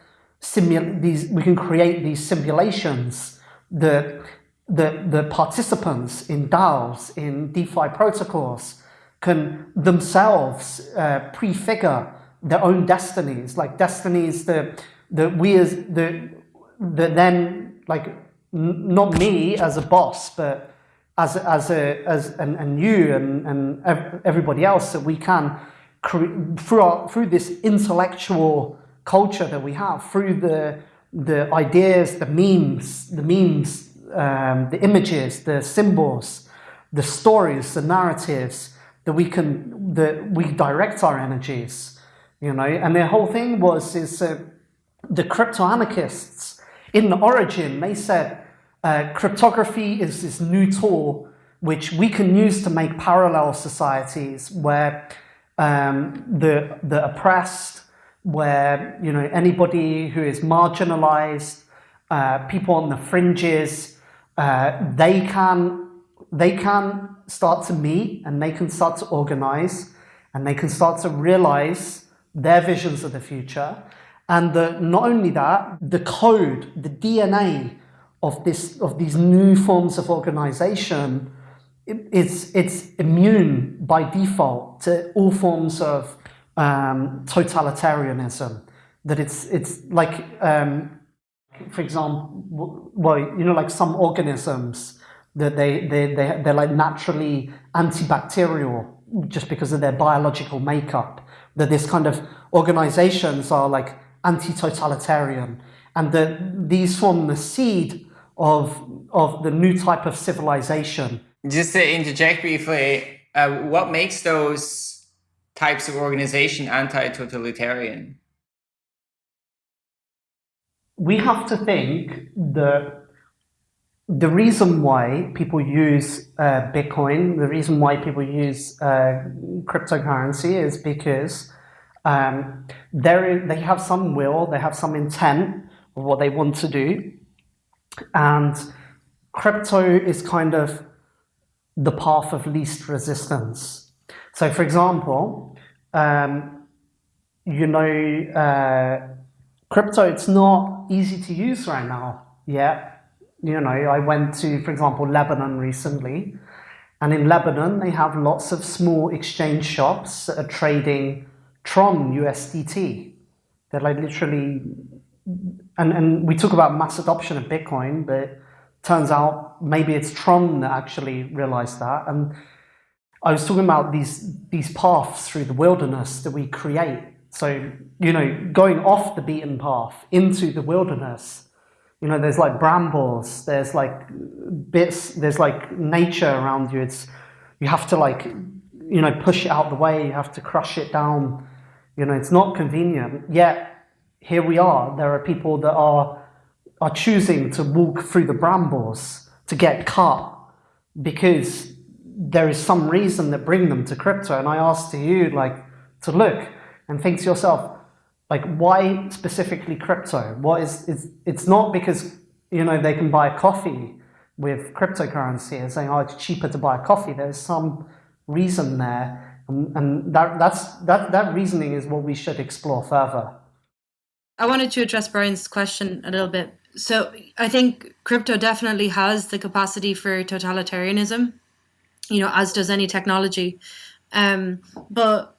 simul these we can create these simulations. That the the participants in DAOs, in DeFi protocols, can themselves uh, prefigure their own destinies, like destinies that that we as the that then like not me as a boss, but as as a as and, and you and and everybody else that we can through our, through this intellectual culture that we have through the the ideas, the memes, the memes, um, the images, the symbols, the stories, the narratives that we can that we direct our energies, you know. And the whole thing was is uh, the crypto anarchists in the origin they said uh, cryptography is this new tool which we can use to make parallel societies where um, the the oppressed, where you know anybody who is marginalized, uh, people on the fringes, uh, they can they can start to meet and they can start to organize and they can start to realize their visions of the future. And the, not only that, the code, the DNA of this of these new forms of organization, it, it's it's immune by default to all forms of um, totalitarianism. That it's it's like um, for example, well, you know, like some organisms that they they they they're like naturally antibacterial just because of their biological makeup. That this kind of organizations are like anti-totalitarian, and that these form the seed of, of the new type of civilization. Just to interject briefly, uh, what makes those types of organization anti-totalitarian? We have to think that the reason why people use uh, Bitcoin, the reason why people use uh, cryptocurrency is because um, they have some will, they have some intent of what they want to do, and crypto is kind of the path of least resistance. So for example, um, you know, uh, crypto, it's not easy to use right now yet. You know, I went to, for example, Lebanon recently, and in Lebanon, they have lots of small exchange shops that are trading Tron USDT. They're like literally and, and we talk about mass adoption of Bitcoin, but turns out maybe it's Tron that actually realized that. And I was talking about these, these paths through the wilderness that we create. So, you know, going off the beaten path into the wilderness, you know, there's like brambles, there's like bits, there's like nature around you. It's, you have to like, you know, push it out the way, you have to crush it down. You know, it's not convenient. Yet here we are. There are people that are, are choosing to walk through the brambles to get cut because there is some reason that bring them to crypto. And I ask to you, like, to look and think to yourself, like, why specifically crypto? What is, is it's not because, you know, they can buy coffee with cryptocurrency and saying, oh, it's cheaper to buy coffee. There's some reason there. And, and that, that's, that, that reasoning is what we should explore further. I wanted to address Brian's question a little bit. So I think crypto definitely has the capacity for totalitarianism, you know, as does any technology. Um, but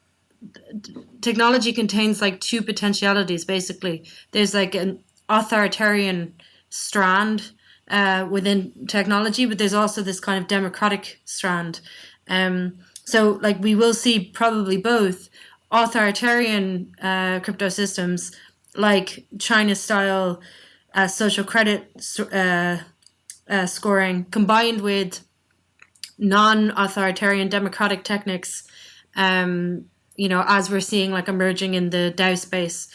technology contains like two potentialities, basically. There's like an authoritarian strand uh, within technology, but there's also this kind of democratic strand. Um, so like we will see probably both authoritarian uh, crypto systems like China style uh, social credit uh, uh, scoring combined with non-authoritarian democratic techniques, um, you know, as we're seeing like emerging in the DAO space.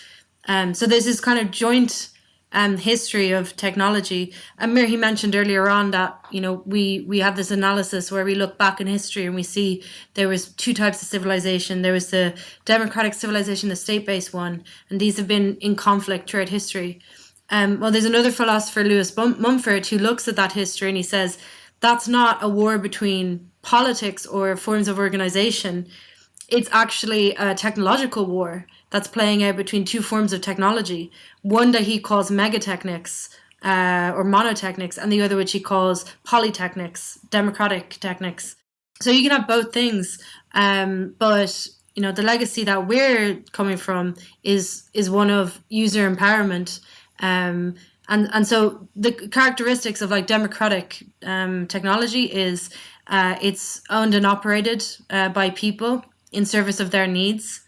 Um, so there's this kind of joint um, history of technology. Amir, he mentioned earlier on that, you know, we, we have this analysis where we look back in history and we see there was two types of civilization. There was the democratic civilization, the state-based one, and these have been in conflict throughout history. Um, well, there's another philosopher, Lewis Mumford, who looks at that history and he says that's not a war between politics or forms of organization. It's actually a technological war that's playing out between two forms of technology. One that he calls megatechnics uh, or monotechnics, and the other which he calls polytechnics, democratic technics. So you can have both things, um, but you know the legacy that we're coming from is is one of user empowerment. Um, and and so the characteristics of like democratic um, technology is uh, it's owned and operated uh, by people in service of their needs.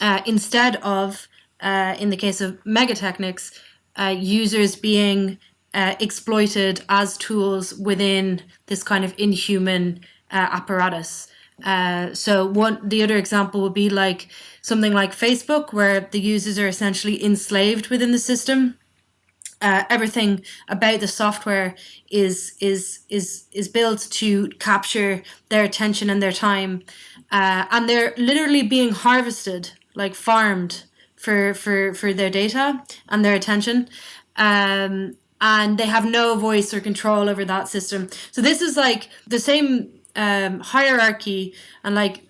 Uh, instead of uh, in the case of megatechnics uh, users being uh, exploited as tools within this kind of inhuman apparatus. So one the other example would be like something like facebook where the users are essentially enslaved within the system uh, everything about the software is is is is built to capture their attention and their time, uh, and they're literally being harvested, like farmed for for for their data and their attention. Um, and they have no voice or control over that system. So this is like the same um, hierarchy and like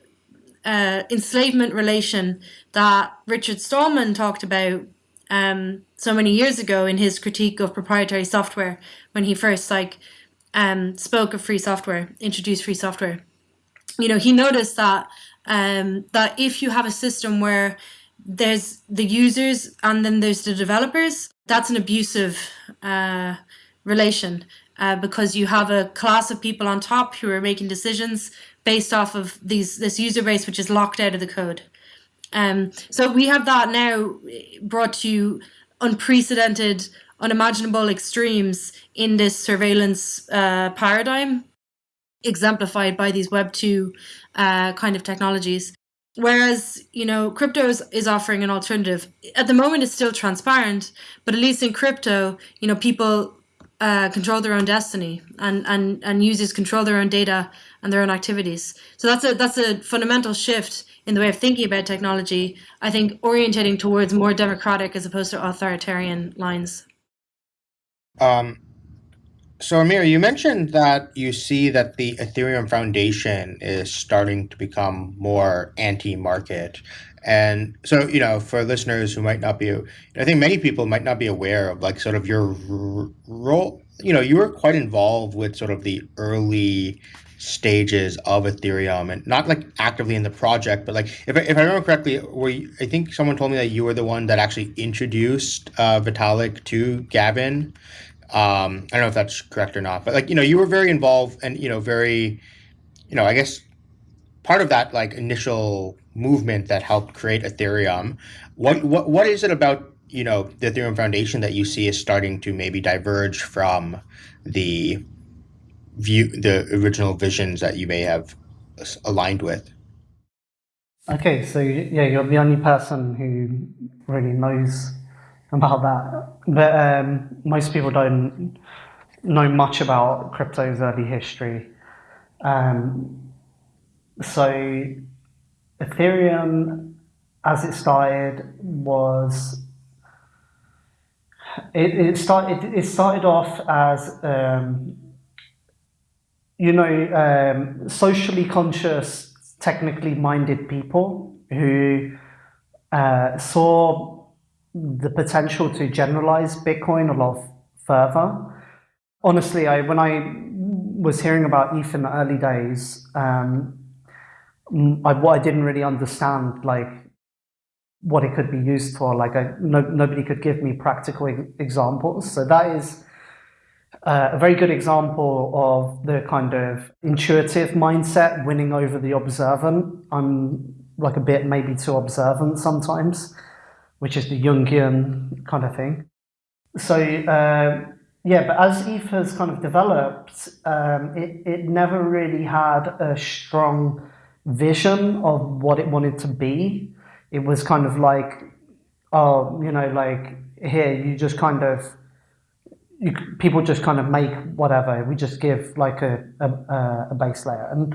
uh, enslavement relation that Richard Stallman talked about um, so many years ago in his critique of proprietary software when he first like um, spoke of free software, introduced free software. You know, he noticed that um, that if you have a system where there's the users and then there's the developers, that's an abusive uh, relation uh, because you have a class of people on top who are making decisions based off of these this user base which is locked out of the code. Um, so we have that now brought to unprecedented, unimaginable extremes in this surveillance uh, paradigm, exemplified by these Web two uh, kind of technologies. Whereas, you know, crypto is, is offering an alternative. At the moment, it's still transparent, but at least in crypto, you know, people uh, control their own destiny and, and, and users control their own data and their own activities. So that's a that's a fundamental shift in the way of thinking about technology, I think orientating towards more democratic as opposed to authoritarian lines. Um, so Amir, you mentioned that you see that the Ethereum Foundation is starting to become more anti-market. And so, you know, for listeners who might not be, I think many people might not be aware of like sort of your role. You know, you were quite involved with sort of the early stages of Ethereum and not like actively in the project, but like if I, if I remember correctly, were you, I think someone told me that you were the one that actually introduced uh, Vitalik to Gavin. Um, I don't know if that's correct or not, but like you know you were very involved and you know very, you know I guess part of that like initial movement that helped create Ethereum. What what what is it about you know the Ethereum Foundation that you see is starting to maybe diverge from the view the original visions that you may have aligned with. Okay so yeah you're the only person who really knows about that. But um, most people don't know much about crypto's early history. Um, so ethereum as it started was it, it started it started off as um, you know, um, socially conscious, technically minded people who uh, saw the potential to generalize Bitcoin a lot further. Honestly, I when I was hearing about ETH in the early days, um, I, what I didn't really understand, like what it could be used for. Like, I, no, nobody could give me practical examples. So that is uh, a very good example of the kind of intuitive mindset winning over the observant. I'm like a bit maybe too observant sometimes, which is the Jungian kind of thing. So uh, yeah, but as ETH has kind of developed, um, it, it never really had a strong vision of what it wanted to be. It was kind of like, oh, you know, like here, you just kind of you, people just kind of make whatever. We just give like a, a, a base layer. And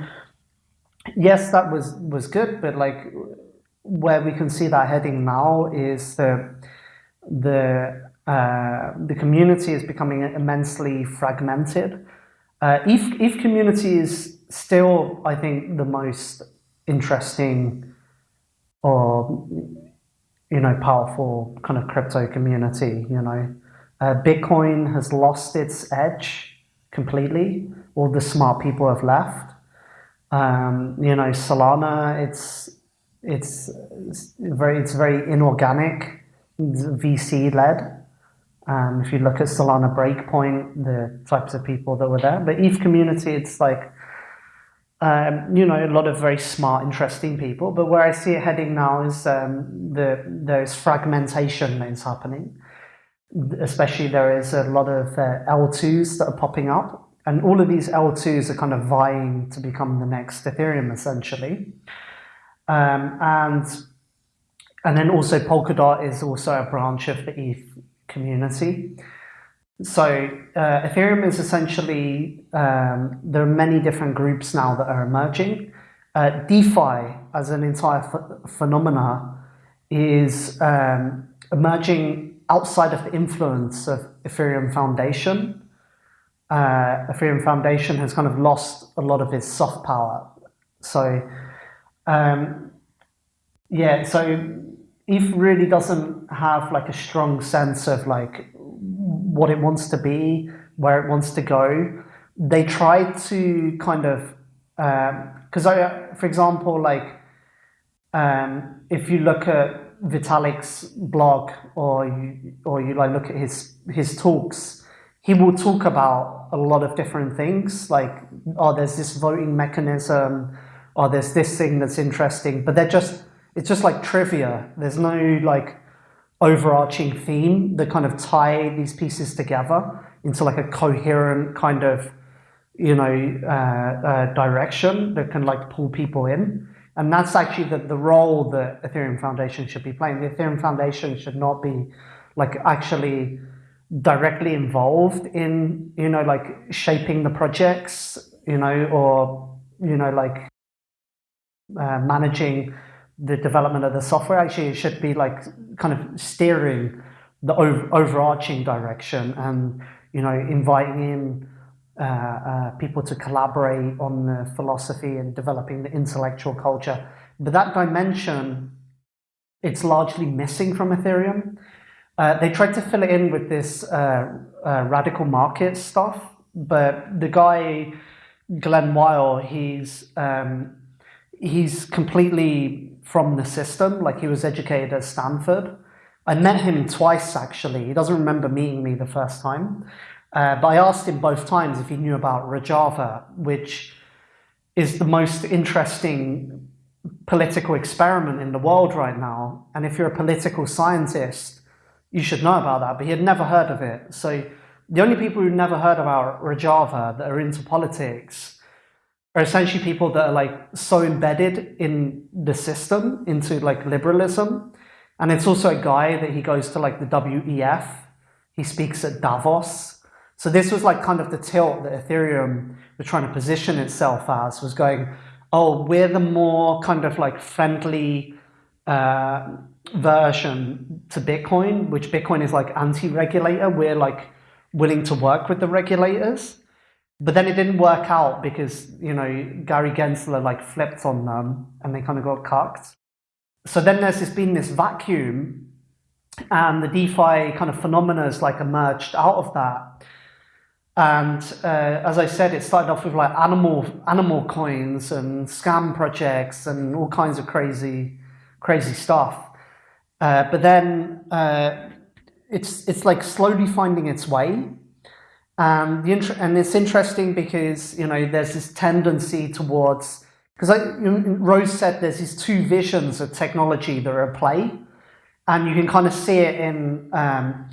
yes, that was, was good, but like where we can see that heading now is the, the, uh, the community is becoming immensely fragmented. Uh, ETH, ETH community is still, I think, the most interesting or you know powerful kind of crypto community. You know, uh, Bitcoin has lost its edge completely. All the smart people have left. Um, you know, Solana, it's it's, it's very it's very inorganic, VC led. Um, if you look at Solana Breakpoint, the types of people that were there, but ETH community, it's like um, you know, a lot of very smart, interesting people. But where I see it heading now is um, the there's fragmentation that is happening. Especially there is a lot of uh, L2s that are popping up, and all of these L2s are kind of vying to become the next Ethereum, essentially. Um, and and then also Polkadot is also a branch of the ETH community. So uh, Ethereum is essentially, um, there are many different groups now that are emerging. Uh, DeFi as an entire ph phenomena is um, emerging outside of the influence of Ethereum Foundation. Uh, Ethereum Foundation has kind of lost a lot of its soft power. So um, yeah, so ETH really doesn't have like a strong sense of like what it wants to be, where it wants to go. They try to kind of, because um, I, for example, like um, if you look at Vitalik's blog or you, or you like look at his his talks, he will talk about a lot of different things. Like, oh, there's this voting mechanism, or there's this thing that's interesting, but they're just it's just like trivia. There's no like overarching theme that kind of tie these pieces together into like a coherent kind of, you know, uh, uh, direction that can like pull people in. And that's actually the, the role the Ethereum Foundation should be playing. The Ethereum Foundation should not be like actually directly involved in, you know, like shaping the projects, you know, or, you know, like uh, managing the development of the software. Actually, it should be like kind of steering the over, overarching direction and you know inviting in people to collaborate on the philosophy and developing the intellectual culture. But that dimension, it's largely missing from Ethereum. Uh, they tried to fill it in with this uh, uh, radical market stuff, but the guy Glen Weyl, he's um, he's completely from the system, like he was educated at Stanford. I met him twice actually. He doesn't remember meeting me the first time. Uh, but I asked him both times if he knew about Rojava, which is the most interesting political experiment in the world right now. And if you're a political scientist, you should know about that. But he had never heard of it. So the only people who never heard about Rojava that are into politics are essentially people that are like so embedded in the system into like liberalism. And it's also a guy that he goes to like the WEF. He speaks at Davos. So this was like kind of the tilt that Ethereum was trying to position itself as was going, oh, we're the more kind of like friendly uh, version to Bitcoin, which Bitcoin is like anti-regulator. We're like willing to work with the regulators. But then it didn't work out because, you know, Gary Gensler like flipped on them and they kind of got cucked. So then there's just been this vacuum and the DeFi kind of phenomena has like emerged out of that. And uh, as I said, it started off with like animal animal coins and scam projects and all kinds of crazy, crazy stuff. Uh, but then uh, it's it's like slowly finding its way. Um, the and it's interesting because you know there's this tendency towards because Rose said there's these two visions of technology that are at play, and you can kind of see it in um,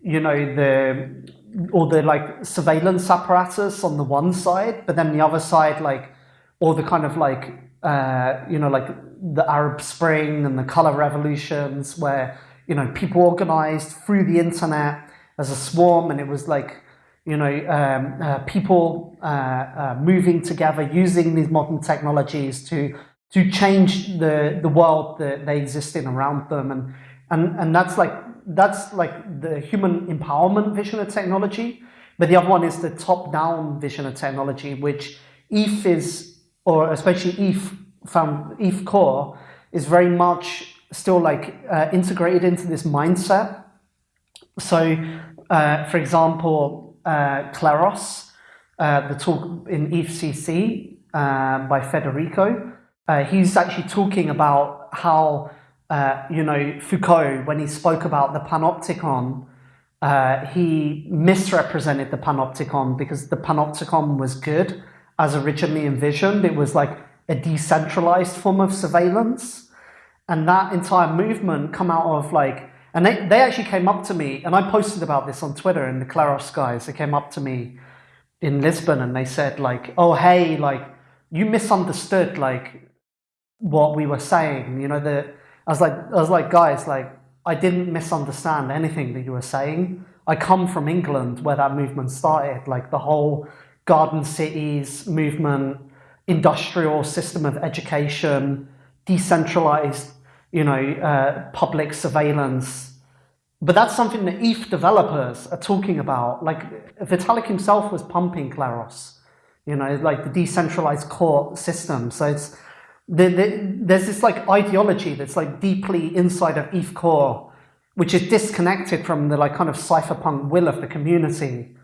you know the all the like surveillance apparatus on the one side, but then the other side like all the kind of like uh, you know like the Arab Spring and the color revolutions where you know people organized through the internet as a swarm, and it was like you know, um, uh, people uh, uh, moving together, using these modern technologies to to change the the world that they exist in around them, and and and that's like that's like the human empowerment vision of technology. but the other one is the top-down vision of technology, which ETH is, or especially ETH found ETH Core is very much still like uh, integrated into this mindset. So, uh, for example, uh, Kleros, uh, the talk in EthCC uh, by Federico, uh, he's actually talking about how, Uh, you know, Foucault, when he spoke about the panopticon, uh, he misrepresented the panopticon because the panopticon was good as originally envisioned. It was like a decentralized form of surveillance. And that entire movement come out of like, and they, they actually came up to me, and I posted about this on Twitter, and the Kleros guys, they came up to me in Lisbon and they said like, oh, hey, like, you misunderstood like what we were saying. You know, the, I was like, I was like, guys, like, I didn't misunderstand anything that you were saying. I come from England where that movement started, like the whole garden cities movement, industrial system of education, decentralized, you know, uh, public surveillance. But that's something that ETH developers are talking about. Like Vitalik himself was pumping Kleros, you know, like the decentralized court system. So it's the, the, there's this like ideology that's like deeply inside of ETH core, which is disconnected from the like kind of cypherpunk will of the community.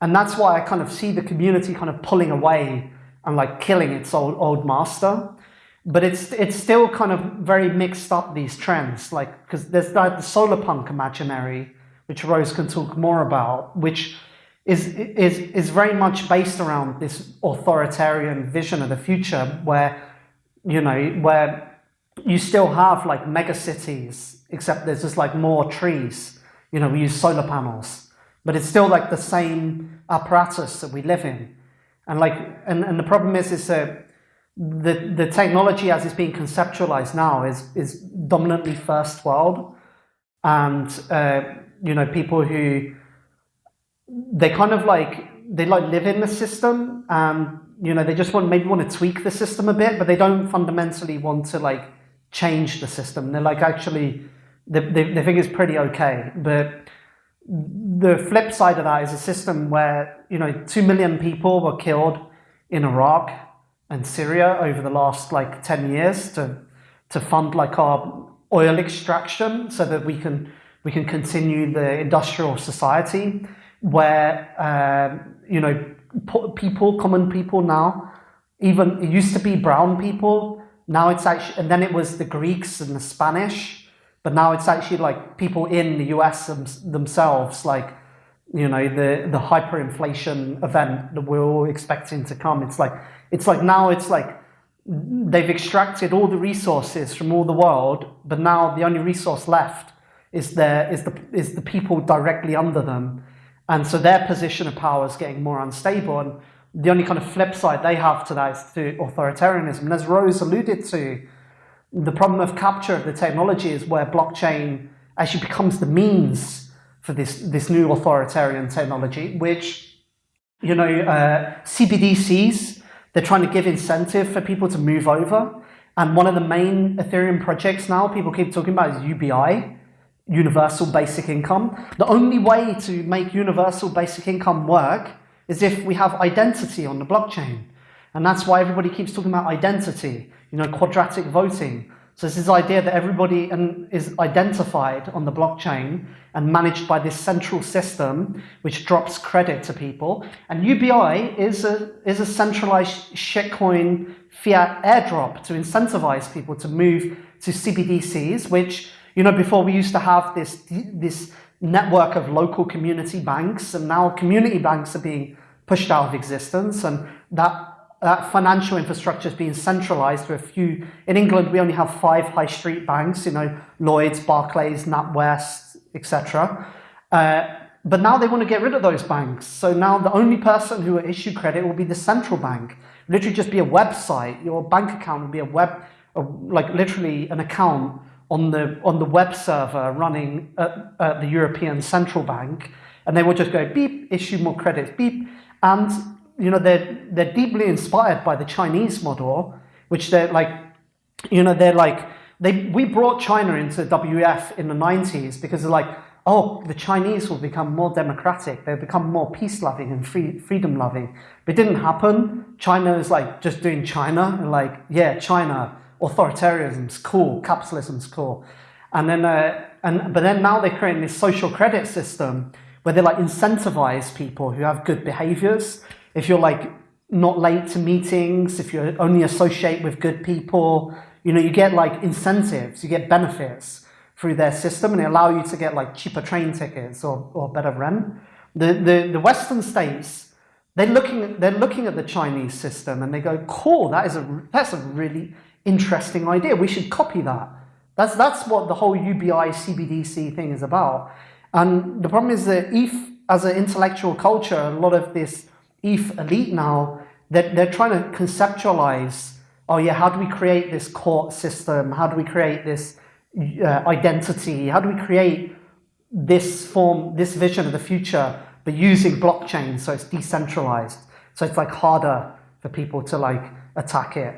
And that's why I kind of see the community kind of pulling away and like killing its old, old master. But it's, it's still kind of very mixed up, these trends, like, because there's like the solar punk imaginary, which Rose can talk more about, which is, is, is very much based around this authoritarian vision of the future where, you know, where you still have like mega cities, except there's just like more trees. You know, we use solar panels, but it's still like the same apparatus that we live in. And like, and, and the problem is, is that the, the technology as it's being conceptualized now is, is dominantly first world. And, uh, you know, people who, they kind of like, they like live in the system and, you know, they just want, maybe want to tweak the system a bit, but they don't fundamentally want to like change the system. They're like, actually, they, they, they think it's pretty okay. But the flip side of that is a system where, you know, 2 million people were killed in Iraq and Syria over the last like 10 years to, to fund like our oil extraction so that we can, we can continue the industrial society where, um, you know, people, common people now, even it used to be brown people, now it's actually, and then it was the Greeks and the Spanish, but now it's actually like people in the US themselves, like, you know, the, the hyperinflation event that we're all expecting to come. It's like, it's like now it's like they've extracted all the resources from all the world, but now the only resource left is there is the is the people directly under them. And so their position of power is getting more unstable. And the only kind of flip side they have to that is to authoritarianism. And as Rose alluded to, the problem of capture of the technology is where blockchain actually becomes the means for this, this new authoritarian technology, which, you know, uh, CBDCs, they're trying to give incentive for people to move over. And one of the main Ethereum projects now people keep talking about is UBI, Universal Basic Income. The only way to make Universal Basic Income work is if we have identity on the blockchain. And that's why everybody keeps talking about identity you know, quadratic voting. So it's this idea that everybody is identified on the blockchain and managed by this central system, which drops credit to people. And UBI is a, is a centralized shitcoin fiat airdrop to incentivize people to move to CBDCs, which, you know, before we used to have this, this network of local community banks, and now community banks are being pushed out of existence, and that that financial infrastructure is being centralized to a few. In England, we only have five high street banks, you know, Lloyds, Barclays, NatWest, etc. Uh, but now they want to get rid of those banks. So now the only person who will issue credit will be the central bank. Literally just be a website. Your bank account will be a web, like literally an account on the on the web server running at, at the European Central Bank, and they will just go beep, issue more credits, beep, and you know, they're, they're deeply inspired by the Chinese model, which they're like, you know, they're like, they, we brought China into WF in the 90s because they're like, oh, the Chinese will become more democratic, they'll become more peace loving and free, freedom loving. But it didn't happen. China is like just doing China, and like, yeah, China, authoritarianism's cool, capitalism's cool. And then, uh, and, but then now they're creating this social credit system where they like incentivize people who have good behaviors. If you're like not late to meetings, if you only associate with good people, you know, you get like incentives, you get benefits through their system and they allow you to get like cheaper train tickets or, or better rent. The, the, the Western states, they're looking, at, they're looking at the Chinese system and they go, cool, that is a, that's a really interesting idea. We should copy that. That's, that's what the whole UBI CBDC thing is about. And the problem is that ETH, as an intellectual culture, a lot of this ETH elite now, they're, they're trying to conceptualize, oh yeah, how do we create this court system? How do we create this uh, identity? How do we create this form, this vision of the future, but using blockchain so it's decentralized? So it's like harder for people to like attack it,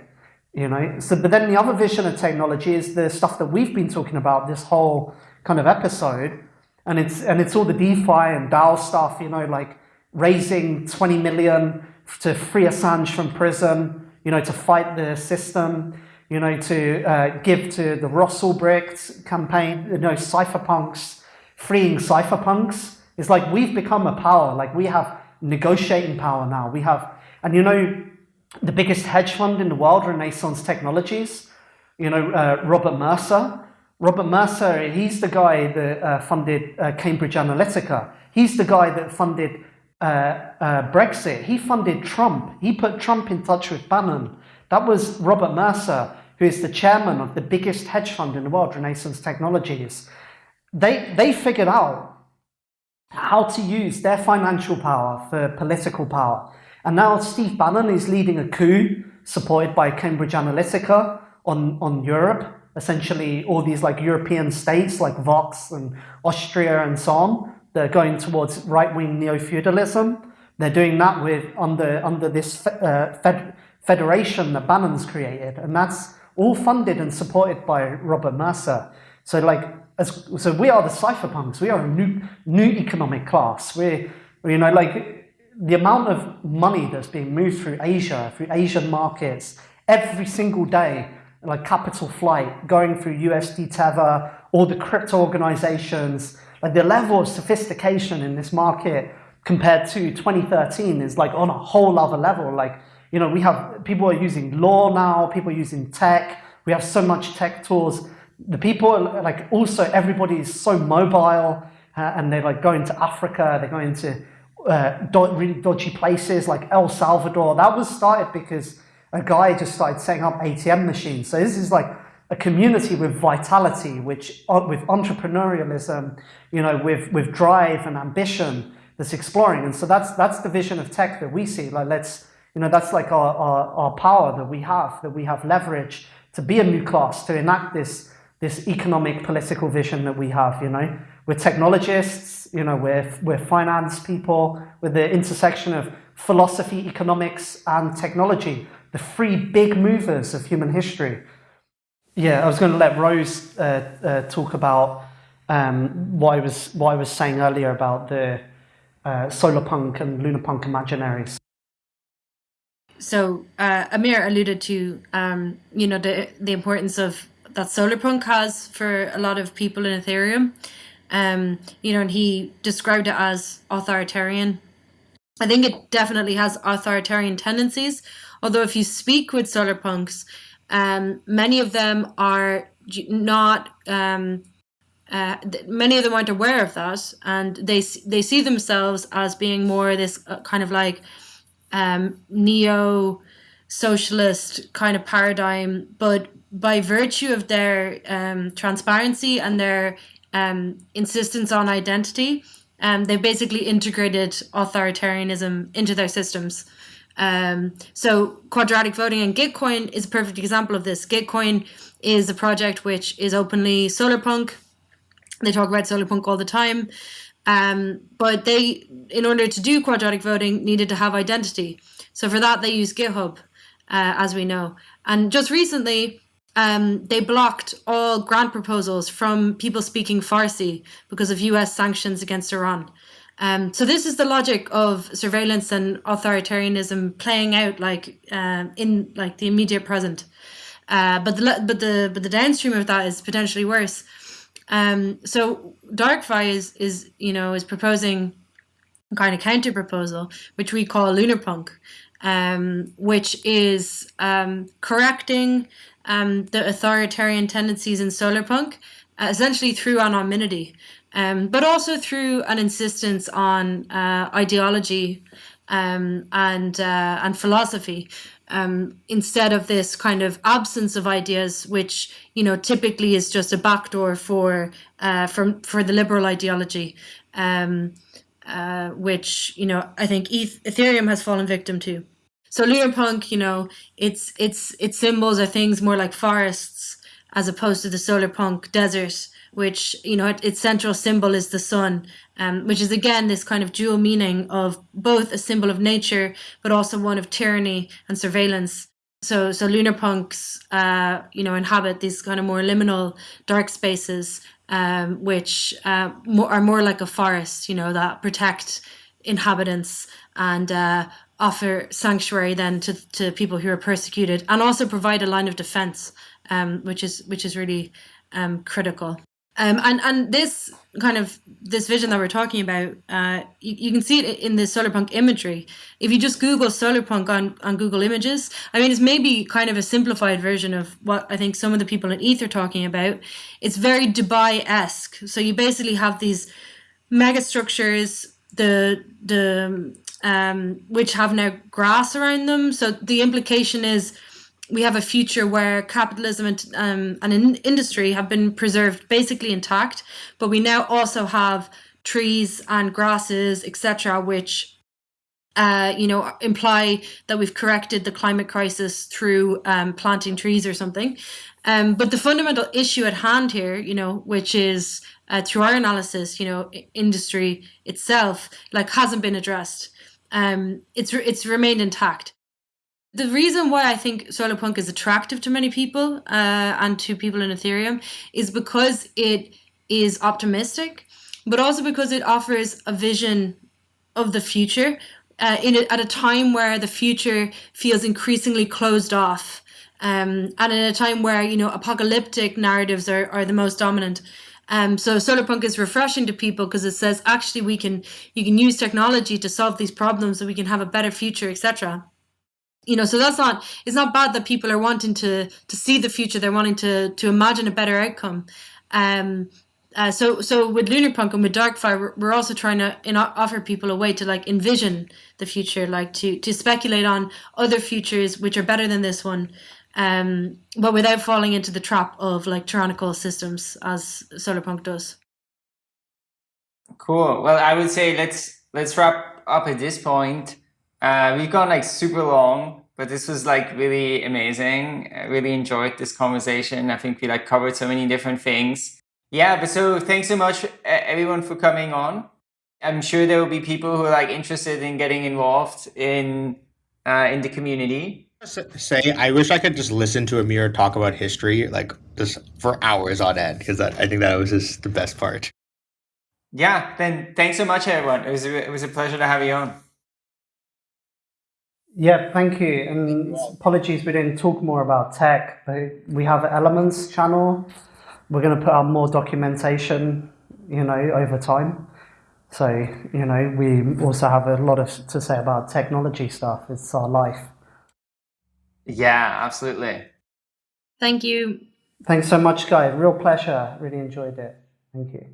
you know? So, but then the other vision of technology is the stuff that we've been talking about this whole kind of episode, and it's and it's all the DeFi and DAO stuff, you know, like raising 20 million to free Assange from prison, you know, to fight the system, you know, to uh, give to the Ross Ulbricht campaign, you know, cypherpunks, freeing cypherpunks. It's like we've become a power, like we have negotiating power now. We have, and you know, the biggest hedge fund in the world, Renaissance Technologies, you know, uh, Robert Mercer. Robert Mercer, he's the guy that uh, funded uh, Cambridge Analytica. He's the guy that funded uh, uh, Brexit. He funded Trump. He put Trump in touch with Bannon. That was Robert Mercer, who is the chairman of the biggest hedge fund in the world, Renaissance Technologies. They, they figured out how to use their financial power for political power. And now Steve Bannon is leading a coup supported by Cambridge Analytica on, on Europe, essentially all these like European states like Vox and Austria and so on they're going towards right-wing neo-feudalism. They're doing that with under under this uh, fed, federation that Bannon's created, and that's all funded and supported by Robert Mercer. So like, as, so we are the cypherpunks. We are a new new economic class. We're you know like the amount of money that's being moved through Asia, through Asian markets every single day, like capital flight going through USD Tether, all the crypto organizations like the level of sophistication in this market compared to 2013 is like on a whole other level. Like, you know, we have people are using law now, people are using tech. We have so much tech tools. The people like also everybody is so mobile uh, and they're like going to Africa, they're going to uh, really dodgy places like El Salvador. That was started because a guy just started setting up ATM machines. So this is like a community with vitality, which uh, with entrepreneurialism, you know, with with drive and ambition that's exploring. And so that's that's the vision of tech that we see. Like let's, you know, that's like our, our, our power that we have, that we have leverage to be a new class, to enact this this economic political vision that we have, you know. We're technologists, you know, we're, we're finance people, with the intersection of philosophy, economics, and technology, the three big movers of human history. Yeah, I was going to let Rose uh, uh, talk about um, what I was what I was saying earlier about the uh, solar punk and lunar punk imaginaries. So uh, Amir alluded to um, you know the the importance of that solar punk has for a lot of people in Ethereum. Um, you know, and he described it as authoritarian. I think it definitely has authoritarian tendencies. Although if you speak with solar punks, um, many of them are not. Um, uh, many of them aren't aware of that, and they they see themselves as being more this uh, kind of like um, neo socialist kind of paradigm, but by virtue of their um, transparency and their um, insistence on identity, um, they basically integrated authoritarianism into their systems. Um, so quadratic voting and Gitcoin is a perfect example of this. Gitcoin is a project which is openly solarpunk. They talk about solarpunk all the time. Um, but they, in order to do quadratic voting, needed to have identity. So for that, they use GitHub, uh, as we know. And just recently, um, they blocked all grant proposals from people speaking Farsi because of US sanctions against Iran. Um, so this is the logic of surveillance and authoritarianism playing out like uh, in like the immediate present. Uh, but the but the but the downstream of that is potentially worse. Um, so DarkFi is is you know is proposing a kind of counter proposal, which we call LunarPunk, um, which is um, correcting um, the authoritarian tendencies in Solarpunk, uh, essentially through anonymity, um, but also through an insistence on uh, ideology um, and uh, and philosophy. Um, instead of this kind of absence of ideas, which you know typically is just a backdoor for uh, for for the liberal ideology, um, uh, which you know I think Ethereum has fallen victim to. So lunar punk, you know, its its its symbols are things more like forests as opposed to the solar punk desert, which you know its central symbol is the sun, um, which is again this kind of dual meaning of both a symbol of nature but also one of tyranny and surveillance. So so Lunarpunks, uh, you know, inhabit these kind of more liminal dark spaces, um, which uh, more, are more like a forest, you know, that protect inhabitants and uh, offer sanctuary then to, to people who are persecuted and also provide a line of defense, um, which is which is really um, critical. Um, and and this kind of this vision that we're talking about, uh, you, you, can see it in the solarpunk imagery. If you just Google solarpunk on on Google Images, I mean, it's maybe kind of a simplified version of what I think some of the people in ETH are talking about. It's very Dubai esque. So you basically have these mega structures, the the um, which have now grass around them. So the implication is we have a future where capitalism and, um, and in industry have been preserved basically intact, but we now also have trees and grasses, etc., which uh, you know imply that we've corrected the climate crisis through um, planting trees or something. Um, but the fundamental issue at hand here, you know, which is uh, through our analysis, you know, industry itself, like hasn't been addressed um, it's it's remained intact. The reason why I think Solarpunk is attractive to many people uh, and to people in Ethereum is because it is optimistic, but also because it offers a vision of the future uh, in a, at a time where the future feels increasingly closed off, um, and in a time where you know apocalyptic narratives are, are the most dominant. Um, so Solarpunk is refreshing to people because it says actually we can you can use technology to solve these problems so we can have a better future, etc. You know, so that's not it's not bad that people are wanting to to see the future. They're wanting to to imagine a better outcome. Um, uh, so so with Lunarpunk and with Darkfi, we're, we're also trying to offer people a way to like envision the future, like to to speculate on other futures which are better than this one, um, but without falling into the trap of like tyrannical systems as Solarpunk does. Cool. Well, I would say let's let's wrap up at this point. Uh, we've gone like super long, but this was like really amazing. I really enjoyed this conversation. I think we like covered so many different things. Yeah, but so thanks so much everyone for coming on. I'm sure there will be people who are like interested in getting involved in uh, in the community say I wish I could just listen to Amir talk about history like just for hours on end because I think that was just the best part. Yeah, then thanks so much, everyone. It was a, it was a pleasure to have you on. Yeah, thank you. And apologies we didn't talk more about tech, but we have Elements channel. We're going to put out more documentation, you know, over time. So, you know, we also have a lot of to say about technology stuff. It's our life. Yeah, absolutely. Thank you. Thanks so much, guys. Real pleasure. Really enjoyed it. Thank you.